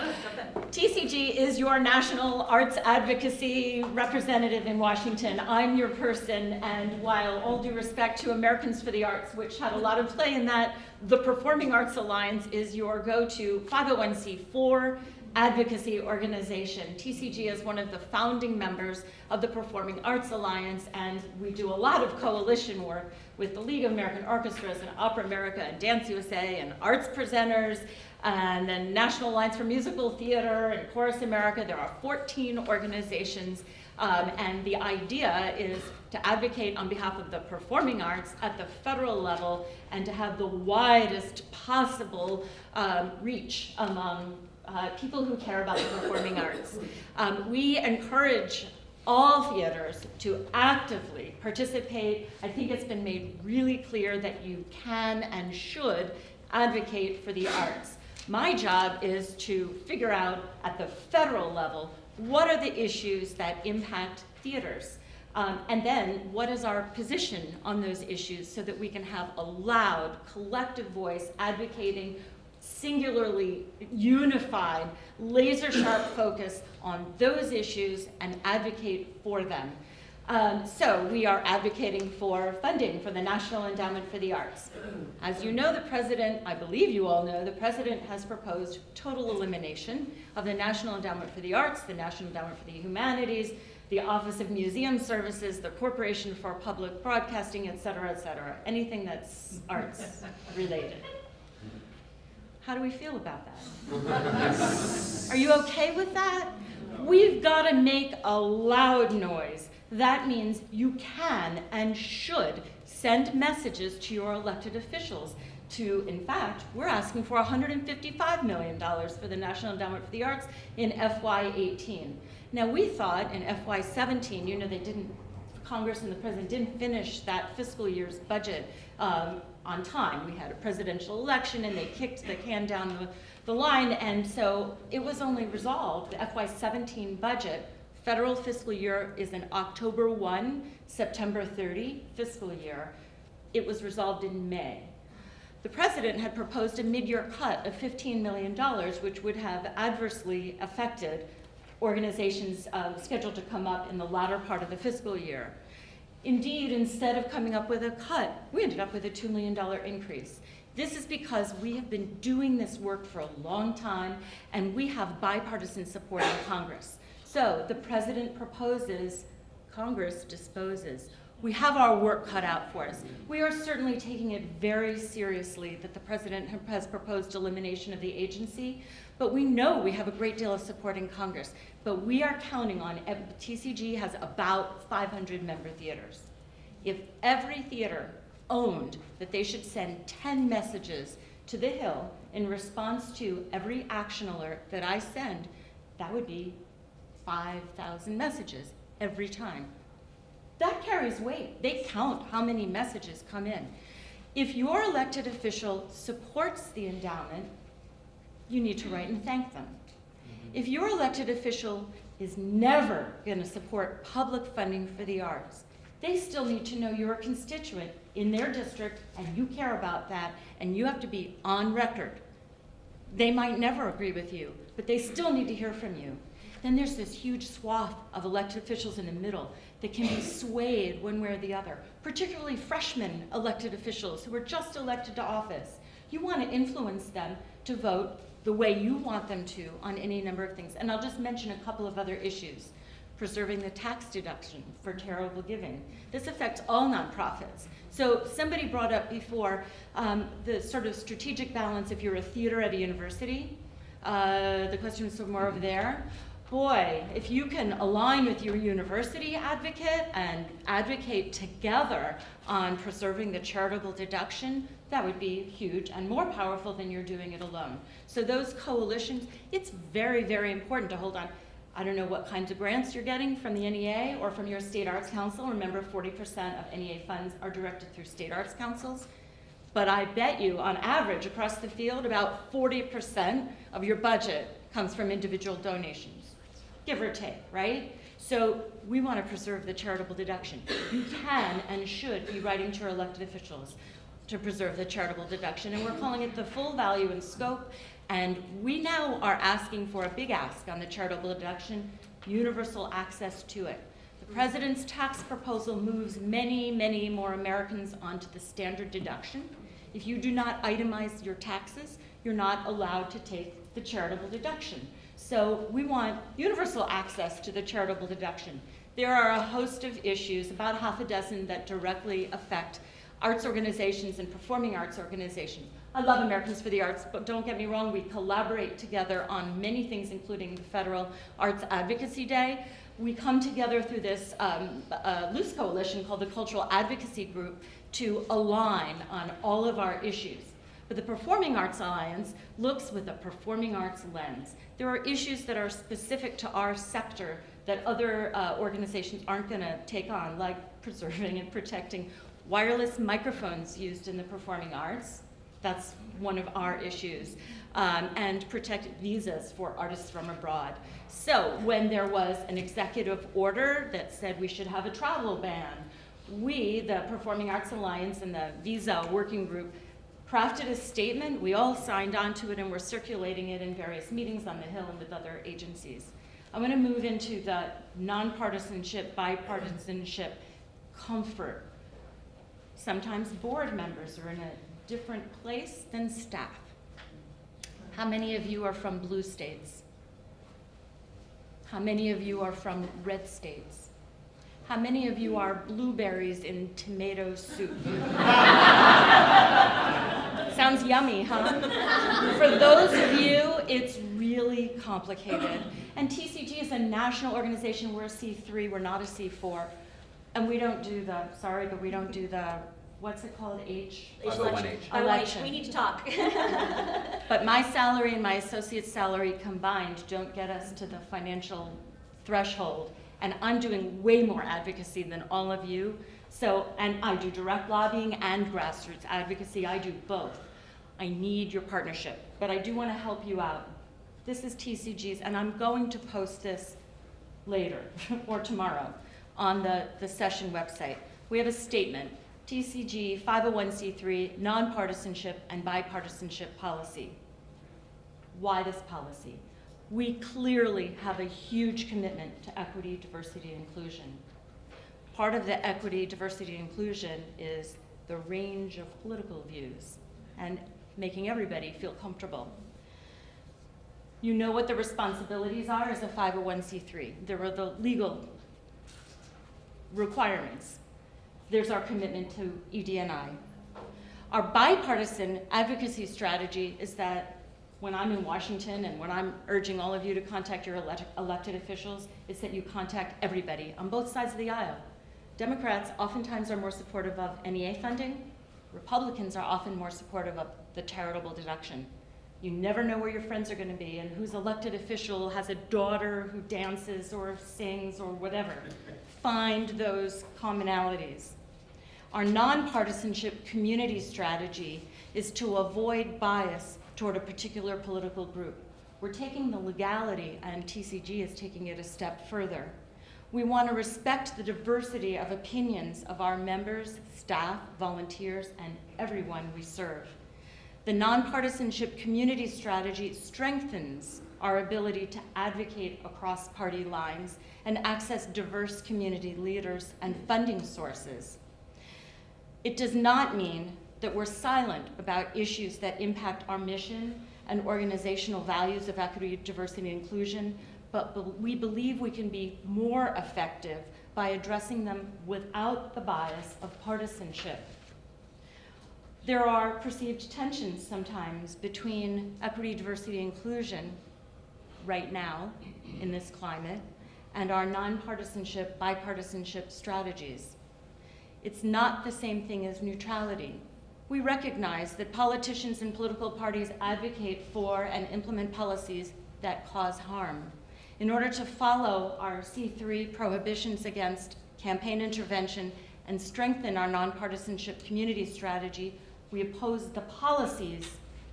TCG is your national arts advocacy representative in Washington. I'm your person, and while all due respect to Americans for the Arts, which had a lot of play in that, the Performing Arts Alliance is your go-to 501c4 advocacy organization. TCG is one of the founding members of the Performing Arts Alliance, and we do a lot of coalition work with the League of American Orchestras and Opera America and Dance USA and arts presenters, and then National Alliance for Musical Theater and Chorus America. There are 14 organizations, um, and the idea is to advocate on behalf of the performing arts at the federal level and to have the widest possible um, reach among uh, people who care about the performing arts. Um, we encourage all theaters to actively participate. I think it's been made really clear that you can and should advocate for the arts. My job is to figure out at the federal level what are the issues that impact theaters. Um, and then, what is our position on those issues so that we can have a loud, collective voice advocating singularly unified, laser sharp focus on those issues and advocate for them. Um, so we are advocating for funding for the National Endowment for the Arts. As you know, the president, I believe you all know, the president has proposed total elimination of the National Endowment for the Arts, the National Endowment for the Humanities, the Office of Museum Services, the Corporation for Public Broadcasting, et cetera, et cetera, anything that's arts related. How do we feel about that? Are you okay with that? We've got to make a loud noise. That means you can and should send messages to your elected officials. To, in fact, we're asking for $155 million for the National Endowment for the Arts in FY18. Now, we thought in FY17, you know, they didn't, Congress and the president didn't finish that fiscal year's budget um, on time. We had a presidential election and they kicked the can down the, the line, and so it was only resolved, the FY17 budget, federal fiscal year is an October 1, September 30 fiscal year. It was resolved in May. The president had proposed a mid-year cut of $15 million, which would have adversely affected organizations um, scheduled to come up in the latter part of the fiscal year. Indeed, instead of coming up with a cut, we ended up with a $2 million increase. This is because we have been doing this work for a long time and we have bipartisan support in Congress. So the president proposes, Congress disposes. We have our work cut out for us. We are certainly taking it very seriously that the president has proposed elimination of the agency, but we know we have a great deal of support in Congress. But we are counting on, TCG has about 500 member theaters. If every theater owned that they should send 10 messages to the Hill in response to every action alert that I send, that would be 5,000 messages every time. That carries weight. They count how many messages come in. If your elected official supports the endowment, you need to write and thank them. If your elected official is never going to support public funding for the arts, they still need to know you're a constituent in their district and you care about that and you have to be on record. They might never agree with you, but they still need to hear from you. Then there's this huge swath of elected officials in the middle that can be swayed one way or the other, particularly freshman elected officials who are just elected to office. You want to influence them to vote the way you want them to on any number of things. And I'll just mention a couple of other issues. Preserving the tax deduction for charitable giving. This affects all nonprofits. So somebody brought up before um, the sort of strategic balance if you're a theater at a university. Uh, the question was more over there boy, if you can align with your university advocate and advocate together on preserving the charitable deduction, that would be huge and more powerful than you're doing it alone. So those coalitions, it's very, very important to hold on. I don't know what kinds of grants you're getting from the NEA or from your state arts council. Remember, 40% of NEA funds are directed through state arts councils. But I bet you, on average, across the field, about 40% of your budget comes from individual donations give or take, right? So we want to preserve the charitable deduction. You can and should be writing to your elected officials to preserve the charitable deduction, and we're calling it the full value and scope, and we now are asking for a big ask on the charitable deduction, universal access to it. The president's tax proposal moves many, many more Americans onto the standard deduction. If you do not itemize your taxes, you're not allowed to take the charitable deduction. So we want universal access to the charitable deduction. There are a host of issues, about half a dozen, that directly affect arts organizations and performing arts organizations. I love Americans for the Arts, but don't get me wrong, we collaborate together on many things, including the Federal Arts Advocacy Day. We come together through this um, uh, loose coalition called the Cultural Advocacy Group to align on all of our issues. But the Performing Arts Alliance looks with a performing arts lens. There are issues that are specific to our sector that other uh, organizations aren't going to take on, like preserving and protecting wireless microphones used in the performing arts. That's one of our issues. Um, and protect visas for artists from abroad. So when there was an executive order that said we should have a travel ban, we, the Performing Arts Alliance and the Visa Working Group, crafted a statement. We all signed on to it and we're circulating it in various meetings on the Hill and with other agencies. I'm going to move into the nonpartisanship, bipartisanship, comfort. Sometimes board members are in a different place than staff. How many of you are from blue states? How many of you are from red states? How many of you are blueberries in tomato soup? Sounds yummy, huh? For those of you, it's really complicated. And TCG is a national organization. We're a C3, we're not a C4. And we don't do the, sorry, but we don't do the, what's it called, H? H. I like- Election. We need to talk. But my salary and my associate's salary combined don't get us to the financial threshold. And I'm doing way more advocacy than all of you. So, and I do direct lobbying and grassroots advocacy. I do both. I need your partnership, but I do want to help you out. This is TCG's, and I'm going to post this later or tomorrow on the, the session website. We have a statement, TCG 501c3 nonpartisanship and bipartisanship policy. Why this policy? We clearly have a huge commitment to equity, diversity, and inclusion. Part of the equity, diversity, and inclusion is the range of political views and making everybody feel comfortable. You know what the responsibilities are as a 501c3. There are the legal requirements. There's our commitment to EDNI. Our bipartisan advocacy strategy is that when I'm in Washington and when I'm urging all of you to contact your elect- elected officials, is that you contact everybody on both sides of the aisle. Democrats oftentimes are more supportive of NEA funding. Republicans are often more supportive of the charitable deduction. You never know where your friends are going to be and whose elected official has a daughter who dances or sings or whatever. Find those commonalities. Our nonpartisanship community strategy is to avoid bias toward a particular political group. We're taking the legality, and TCG is taking it a step further. We want to respect the diversity of opinions of our members, staff, volunteers, and everyone we serve. The nonpartisanship community strategy strengthens our ability to advocate across party lines and access diverse community leaders and funding sources. It does not mean that we're silent about issues that impact our mission and organizational values of equity, diversity, and inclusion, but we believe we can be more effective by addressing them without the bias of partisanship. There are perceived tensions sometimes between equity, diversity, and inclusion right now in this climate and our nonpartisanship, bipartisanship strategies. It's not the same thing as neutrality. We recognize that politicians and political parties advocate for and implement policies that cause harm. In order to follow our C3 prohibitions against campaign intervention and strengthen our nonpartisanship community strategy, we oppose the policies,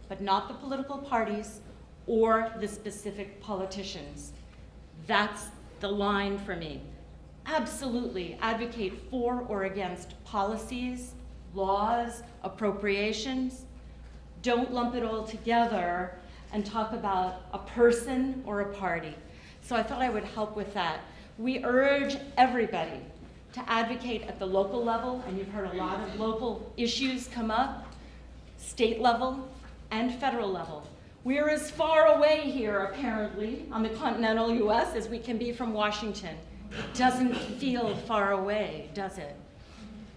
but not the political parties or the specific politicians. That's the line for me. Absolutely advocate for or against policies, laws, appropriations. Don't lump it all together and talk about a person or a party. So I thought I would help with that. We urge everybody to advocate at the local level, and you've heard a lot of local issues come up, state level and federal level. We're as far away here, apparently, on the continental US as we can be from Washington. It doesn't feel far away, does it?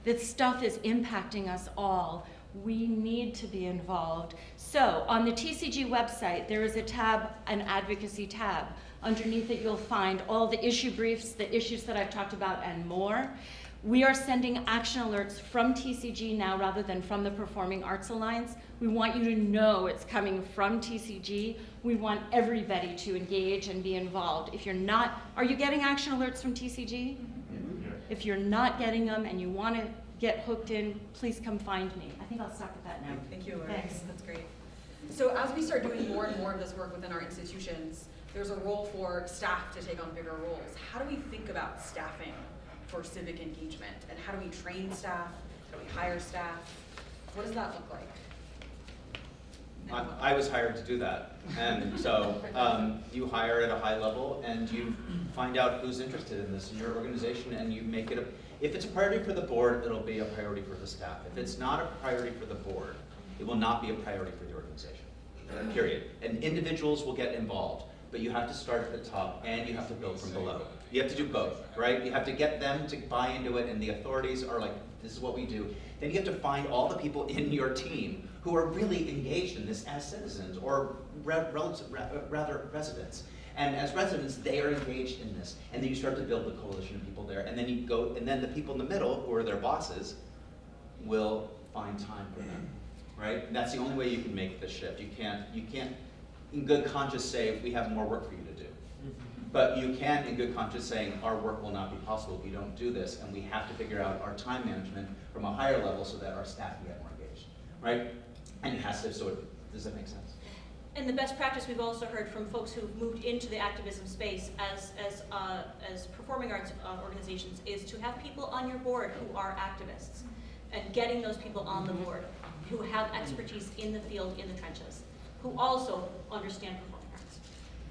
This stuff is impacting us all. We need to be involved. So, on the TCG website, there is a tab, an advocacy tab. Underneath it, you'll find all the issue briefs, the issues that I've talked about, and more. We are sending action alerts from TCG now rather than from the Performing Arts Alliance. We want you to know it's coming from TCG. We want everybody to engage and be involved. If you're not, are you getting action alerts from TCG? If you're not getting them and you want to get hooked in, please come find me. I think I'll stop at that now. Thank you, Laurie. Thanks. That's great. So as we start doing more and more of this work within our institutions, there's a role for staff to take on bigger roles. How do we think about staffing for civic engagement? And how do we train staff? How do we hire staff? What does that look like? I, I was hired to do that. And so, um, you hire at a high level and you find out who's interested in this in your organization and you make it a, if it's a priority for the board, it'll be a priority for the staff. If it's not a priority for the board, it will not be a priority for the organization, period. And individuals will get involved, but you have to start at the top and you have to build from below. You have to do both, right? You have to get them to buy into it and the authorities are like, this is what we do. Then you have to find all the people in your team who are really engaged in this as citizens or re- rather residents. And as residents, they are engaged in this. And then you start to build the coalition of people there. And then you go, and then the people in the middle, who are their bosses, will find time for them, right? And that's the only way you can make the shift. You can't, you can't, in good conscience, say we have more work for you. But you can, in good conscience, saying our work will not be possible if we don't do this, and we have to figure out our time management from a higher level so that our staff can get more engaged, right? And it has to sort of, does that make sense? And the best practice we've also heard from folks who've moved into the activism space as, as, uh, as performing arts uh, organizations is to have people on your board who are activists and getting those people on the board who have expertise in the field, in the trenches, who also understand performing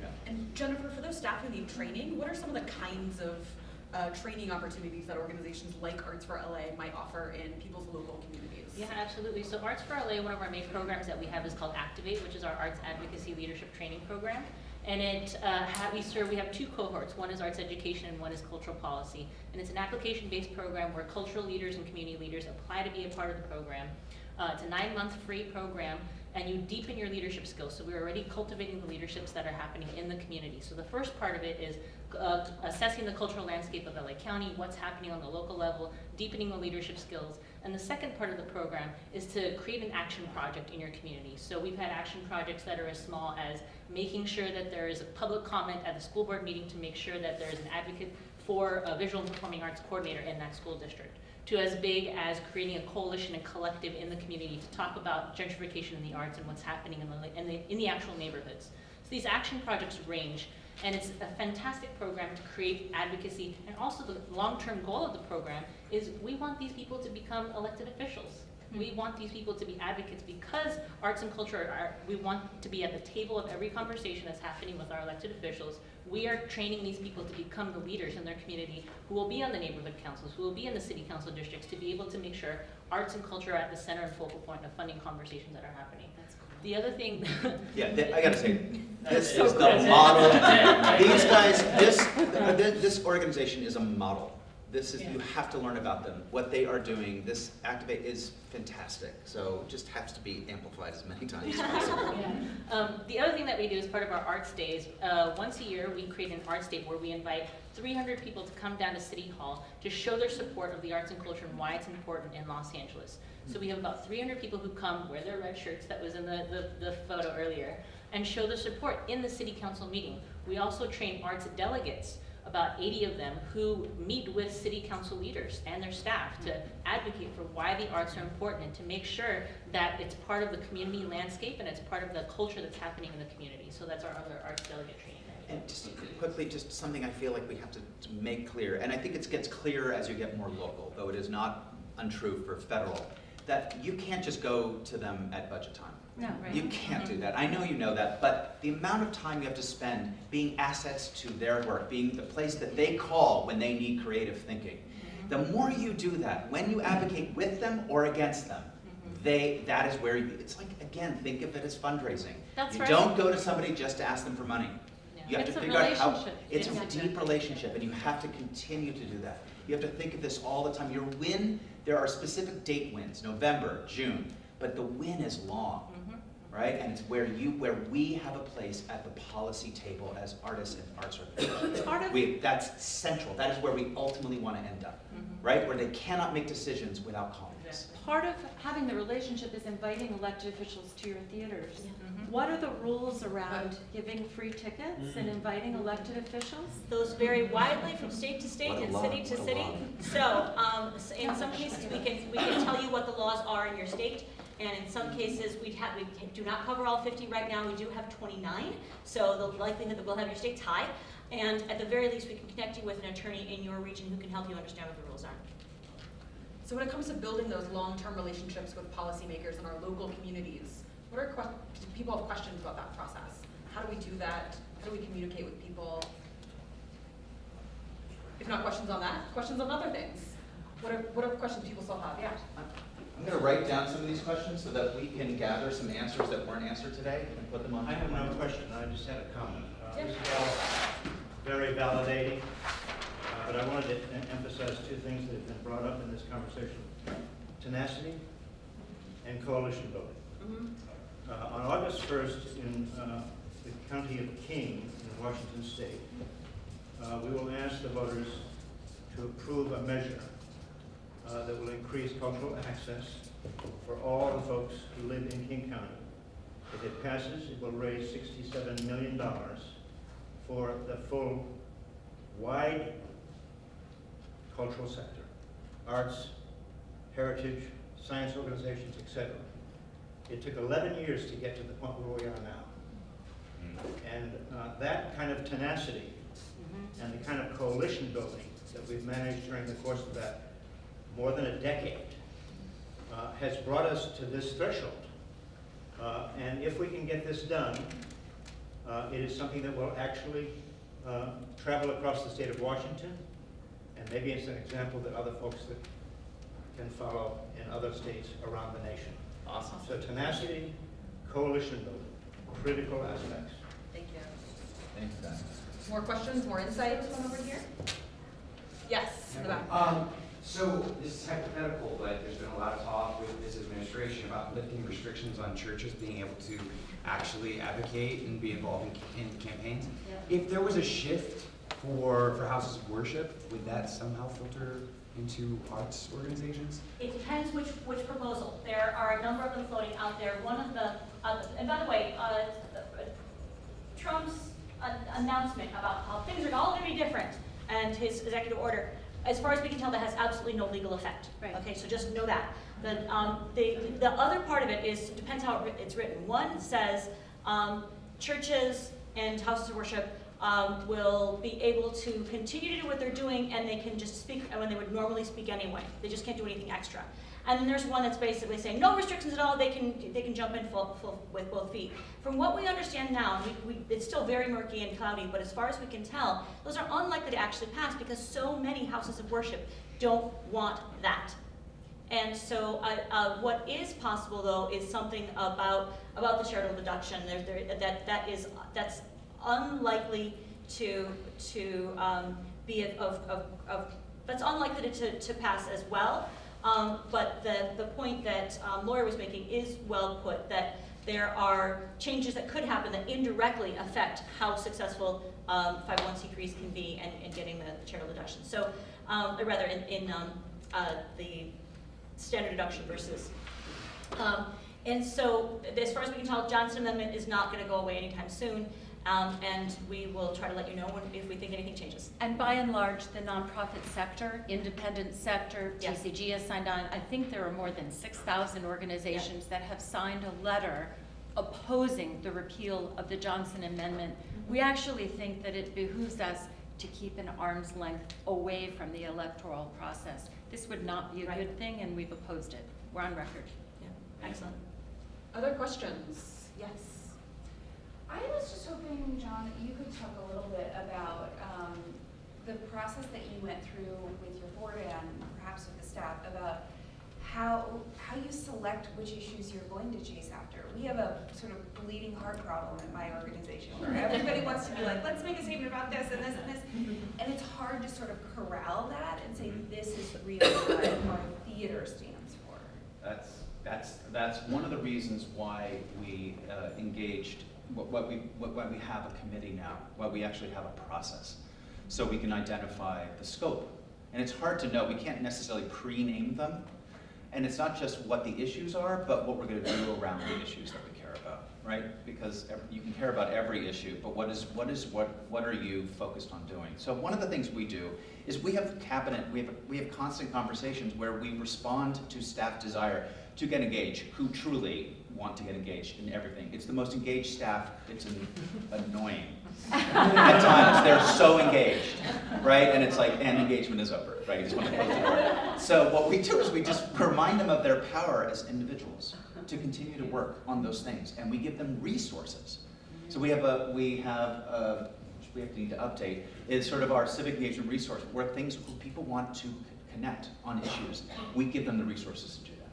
arts. And Jennifer, for those staff who need training, what are some of the kinds of uh, training opportunities that organizations like Arts for LA might offer in people's local communities? Yeah, absolutely. So Arts for LA, one of our main programs that we have is called Activate, which is our arts advocacy leadership training program. And it, uh, we serve, we have two cohorts. One is arts education and one is cultural policy. And it's an application-based program where cultural leaders and community leaders apply to be a part of the program. Uh, it's a nine-month free program, and you deepen your leadership skills. So we're already cultivating the leaderships that are happening in the community. So the first part of it is uh, assessing the cultural landscape of LA County, what's happening on the local level, deepening the leadership skills. And the second part of the program is to create an action project in your community. So we've had action projects that are as small as making sure that there is a public comment at the school board meeting to make sure that there is an advocate for a visual and performing arts coordinator in that school district to as big as creating a coalition and collective in the community to talk about gentrification in the arts and what's happening in the, in the, in the actual neighborhoods. So these action projects range, and it's a fantastic program to create advocacy, and also the long-term goal of the program is we want these people to become elected officials. Hmm. We want these people to be advocates because arts and culture are, we want to be at the table of every conversation that's happening with our elected officials. We are training these people to become the leaders in their community who will be on the neighborhood councils, who will be in the city council districts to be able to make sure arts and culture are at the center and focal point of funding conversations that are happening. That's cool. The other thing, Yeah, th- I gotta say, this That's is it. the That's model. These guys, this, this organization is a model. This is, you have to learn about them, what they are doing. This Activate is fantastic, so just has to be amplified as many times as possible. Um, the other thing that we do as part of our arts days, uh, once a year, we create an arts day where we invite 300 people to come down to City Hall to show their support of the arts and culture and why it's important in Los Angeles. So we have about 300 people who come, wear their red shirts that was in the, the, the photo earlier, and show their support in the city council meeting. We also train arts delegates, about 80 of them, who meet with city council leaders and their staff to mm-hmm. advocate for why the arts are important and to make sure that it's part of the community landscape and it's part of the culture that's happening in the community. So that's our other arts delegate training. And just quickly, just something I feel like we have to, to make clear, and I think it gets clearer as you get more local, though it is not untrue for federal, that you can't just go to them at budget time. No, right. You can't do that. I know you know that, but the amount of time you have to spend being assets to their work, being the place that they call when they need creative thinking, mm-hmm. the more you do that, when you advocate with them or against them, mm-hmm. they, that is where you, it's like, again, think of it as fundraising. That's You right. don't go to somebody just to ask them for money. You have It's to figure out how. It's a deep relationship, and you have to continue to do that. You have to think of this all the time. Your win, there are specific date wins, November, June, but the win is long, right? And it's where you, where we have a place at the policy table as artists and arts organizations. We, that's central. That is where we ultimately want to end up. Mhm. right? Where they cannot make decisions without calling us. Part of having the relationship is inviting elected officials to your theaters. Mhm. What are the rules around giving free tickets and inviting elected officials? Those vary widely from state to state and law, city to what city. law. So, um, s- in some cases, we can, we can tell you what the laws are in your state. And in some cases, we have, we do not cover all fifty right now, we do have twenty-nine. So the likelihood that we'll have your states high. And at the very least, we can connect you with an attorney in your region who can help you understand what the rules are. So when it comes to building those long-term relationships with policymakers in our local communities, what are, do people have questions about that process? How do we do that? How do we communicate with people? If not questions on that, questions on other things? What are, what are questions people still have? Yeah. I'm gonna write down some of these questions so that we can gather some answers that weren't answered today and put them on. I have no question, I just had a comment. Uh, Yeah. This is all very validating, uh, but I wanted to em- emphasize two things that have been brought up in this conversation. Tenacity and coalition building. Mm-hmm. Uh, On August 1st, in uh, the county of King, in Washington State, uh, we will ask the voters to approve a measure uh, that will increase cultural access for all the folks who live in King County. If it passes, it will raise $67 million for the full, wide cultural sector, arts, heritage, science organizations, etc. It took 11 years to get to the point where we are now. And uh, that kind of tenacity and the kind of coalition building that we've managed during the course of that more than a decade uh, has brought us to this threshold. Uh, And if we can get this done, uh, it is something that will actually uh, travel across the state of Washington, and maybe it's an example that other folks that can follow in other states around the nation. Awesome. So tenacity, coalition building, critical aspects. Thank you. Thanks, Dan. More questions, more insights One over here? Yes, in the back. Um, so this is hypothetical, but there's been a lot of talk with this administration about lifting restrictions on churches being able to actually advocate and be involved in, in campaigns. If there was a shift for, for houses of worship, would that somehow filter into arts organizations? It depends which, which proposal. There are a number of them floating out there. One of the, uh, and by the way, uh, Trump's an- announcement about how things are all gonna be different and his executive order, as far as we can tell, that has absolutely no legal effect. Right. Okay, so just know that. The, um, the, the other part of it is, depends how it's written. One says, um, churches and houses of worship um, will be able to continue to do what they're doing and they can just speak when they would normally speak anyway. They just can't do anything extra. And then there's one that's basically saying no restrictions at all. They can they can jump in full, full with both feet. From what we understand now, we, we, it's still very murky and cloudy. But as far as we can tell, those are unlikely to actually pass because so many houses of worship don't want that. And so, uh, uh, what is possible though is something about about the charitable deduction. There, there, that that is that's unlikely to to um, be of, of, of that's unlikely to, to pass as well. Um, but the the point that um, Laurie was making is well put. That there are changes that could happen that indirectly affect how successful um, 501c3s can be and, and getting the charitable deduction. So, um, or rather, in, in um, uh, the standard deduction versus. Um, and so, as far as we can tell, Johnson Amendment is not going to go away anytime soon, um, and we will try to let you know when, if we think anything changes. And by and large, the nonprofit sector, independent sector, Yes. TCG has signed on. I think there are more than 6,000 organizations that have signed a letter opposing the repeal of the Johnson Amendment. We actually think that it behooves us to keep an arm's length away from the electoral process. This would not be a Right. good thing, and we've opposed it. We're on record. Yeah, excellent. Other questions? Yes. I was just hoping, John, that you could talk a little bit about um, the process that you went through with your board and perhaps with the staff about how, how you select which issues you're going to chase after. We have a sort of bleeding heart problem at my organization where everybody wants to be like, let's make a statement about this and this and this. And it's hard to sort of corral that and say, this is really what our theater stands for. That's, that's, that's one of the reasons why we uh, engaged, what we, what- we have a committee now, why we actually have a process. So we can identify the scope And it's hard to know, we can't necessarily pre-name them. And it's not just what the issues are, but what we're gonna do around the issues that we care about, right? Because you can care about every issue, but what is, what is, what, what are you focused on doing? So one of the things we do is we have cabinet, we have, we have constant conversations where we respond to staff desire to get engaged, who truly want to get engaged in everything. It's the most engaged staff, it's an- annoying. At times, they're so engaged, right? And it's like, and engagement is over, right? You just want to close the door. So what we do is we just remind them of their power as individuals to continue to work on those things, and we give them resources. So we have a, we have a, we have to need to update, is sort of our civic engagement resource, where things, people want to connect on issues, we give them the resources to do that.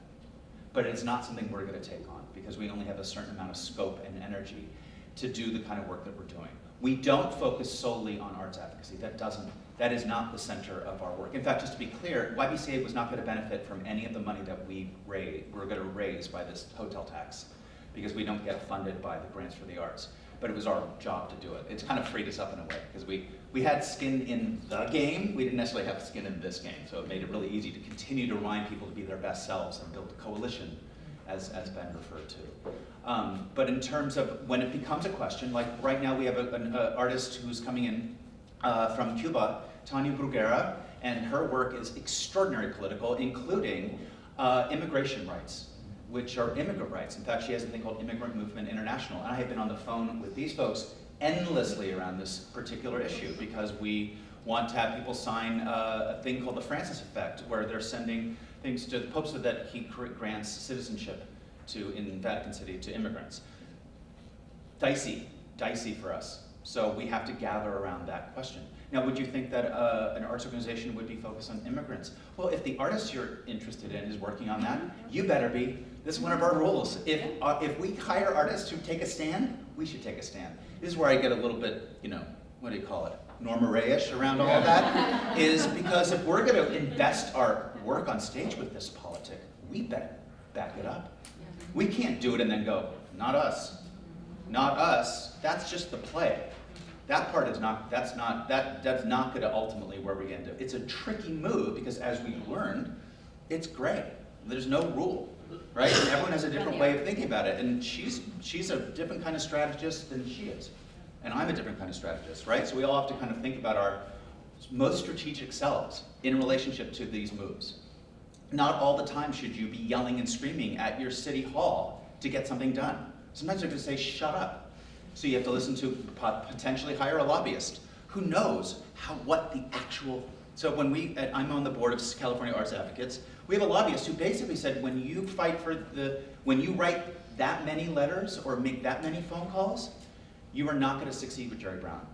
But it's not something we're gonna take on, because we only have a certain amount of scope and energy to do the kind of work that we're doing. We don't focus solely on arts advocacy, that doesn't, that is not the center of our work. In fact, just to be clear, YBCA was not gonna benefit from any of the money that we raise, we're gonna raise by this hotel tax, because we don't get funded by the grants for the arts. But it was our job to do it. It's kind of freed us up in a way, because we, we had skin in the game, we didn't necessarily have skin in this game, so it made it really easy to continue to remind people to be their best selves and build a coalition, as, as Ben referred to. Um, but in terms of when it becomes a question, like right now we have a- an uh, artist who's coming in uh, from Cuba, Tania Bruguera, and her work is extraordinarily political, including uh, immigration rights, which are immigrant rights. In fact, she has a thing called Immigrant Movement International, and I have been on the phone with these folks endlessly around this particular issue because we want to have people sign uh, a thing called the Francis Effect, where they're sending things to the Pope so that he grants citizenship to, in Vatican City, to immigrants. Dicey, dicey for us. So we have to gather around that question. Now, would you think that uh, an arts organization would be focused on immigrants? Well, if the artist you're interested in is working on that, you better be. This is one of our rules. If, uh, if we hire artists who take a stand, we should take a stand. This is where I get a little bit, you know, what do you call it? Norma Rae-ish around all of that, is because if we're gonna invest our work on stage with this politic, we better back it up. We can't do it and then go, not us, not us, that's just the play. That part is not, that's not, that, that's not gonna ultimately where we end up. It's a tricky move because as we've learned, it's gray. There's no rule, right? And everyone has a different way of thinking about it. And she's, she's a different kind of strategist than she is. And I'm a different kind of strategist, right? So we all have to kind of think about our most strategic selves in relationship to these moves. Not all the time should you be yelling and screaming at your city hall to get something done. Sometimes you have to say, shut up. So you have to listen to potentially hire a lobbyist who knows how, what the actual, so when we, at- I'm on the board of California Arts Advocates, we have a lobbyist who basically said, when you fight for the, when you write that many letters or make that many phone calls, you are not gonna succeed with Jerry Brown.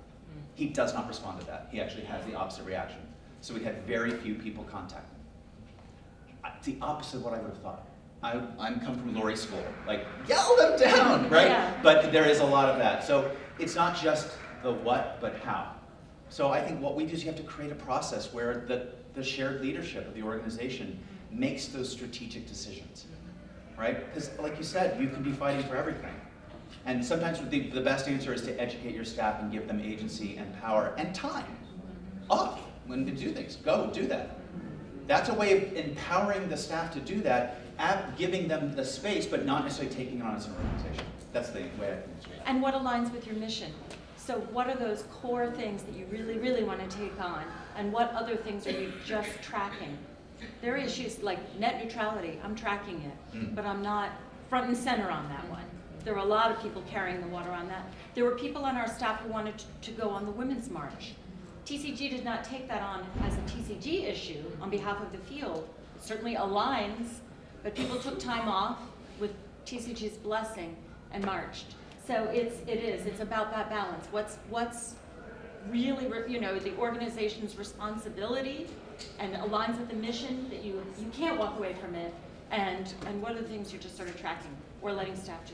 He does not respond to that. He actually has the opposite reaction. So we had very few people contact him. The opposite of what I would have thought. I, I'm come from Lori School, like yell them down, right? Yeah. But there is a lot of that. So it's not just the what, but how. So I think what we do is you have to create a process where the, the shared leadership of the organization makes those strategic decisions, right? Because like you said, you can be fighting for everything. And sometimes the, the best answer is to educate your staff and give them agency and power and time off when to do things. Go, do that. That's a way of empowering the staff to do that, at giving them the space, but not necessarily taking it on as an organization. That's the way I think it's read. And what aligns with your mission? So what are those core things that you really, really want to take on? And what other things are you just tracking? There are issues like net neutrality, I'm tracking it, Mm. but I'm not front and center on that one. There were a lot of people carrying the water on that. There were people on our staff who wanted to- to go on the Women's March. TCG did not take that on as a TCG issue on behalf of the field. It certainly aligns, but people took time off with TCG's blessing and marched. So it's, it is, it's about that balance. What's, what's really, re- you know, the organization's responsibility and aligns with the mission that you, you can't walk away from it, and, and what are the things you're just sort of tracking or letting staff do?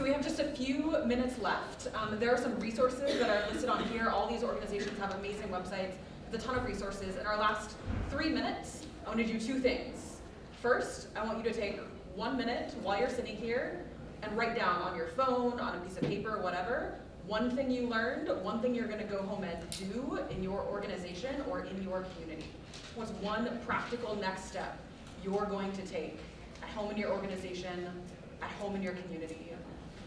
So we have just a few minutes left. Um, there are some resources that are listed on here. All these organizations have amazing websites, a ton of resources. In our last three minutes, I want to do two things. First, I want you to take one minute while you're sitting here and write down on your phone, on a piece of paper, whatever, one thing you learned, one thing you're gonna go home and do in your organization or in your community. What's one practical next step you're going to take at home in your organization, at home in your community?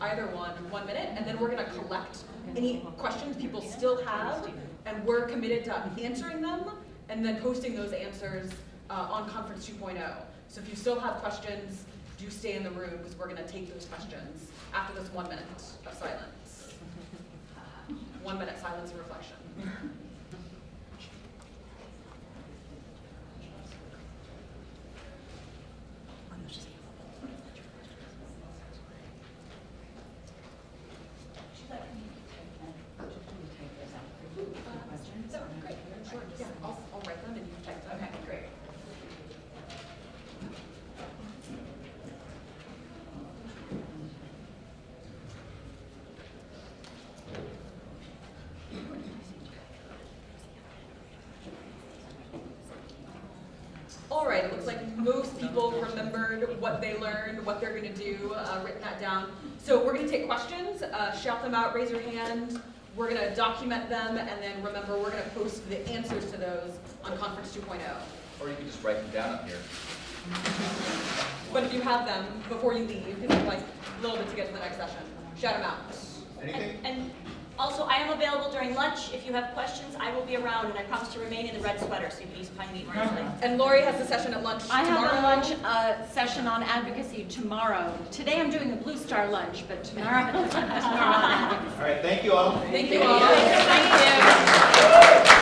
Either one, one minute, and then we're gonna collect any questions people still have, and we're committed to answering them, and then posting those answers uh, on Conference 2.0. So if you still have questions, do stay in the room, because we're gonna take those questions after this one minute of silence. One minute silence and reflection. Great, sure, yeah, I'll, I'll write them and you type them. Okay, great. All right, it looks like most people remembered what they learned, what they're gonna do, uh, written that down. So we're gonna take questions, uh, shout raise your hand. We're gonna document them, and then remember, we're gonna post the answers to those on Conference 2.0. Or you can just write them down up here. But if you have them before you leave, because it's like a little bit to get to the next session, shout them out. And, and also, I am available during lunch. If you have questions, I will be around, and I promise to remain in the red sweater, so you can just find me easily. And Laurie has a session at lunch I tomorrow. have a lunch uh, session on advocacy tomorrow. Today I'm doing a Blue Star lunch, but tomorrow, tomorrow on advocacy. All right, thank you all. Thank you all. Thank you.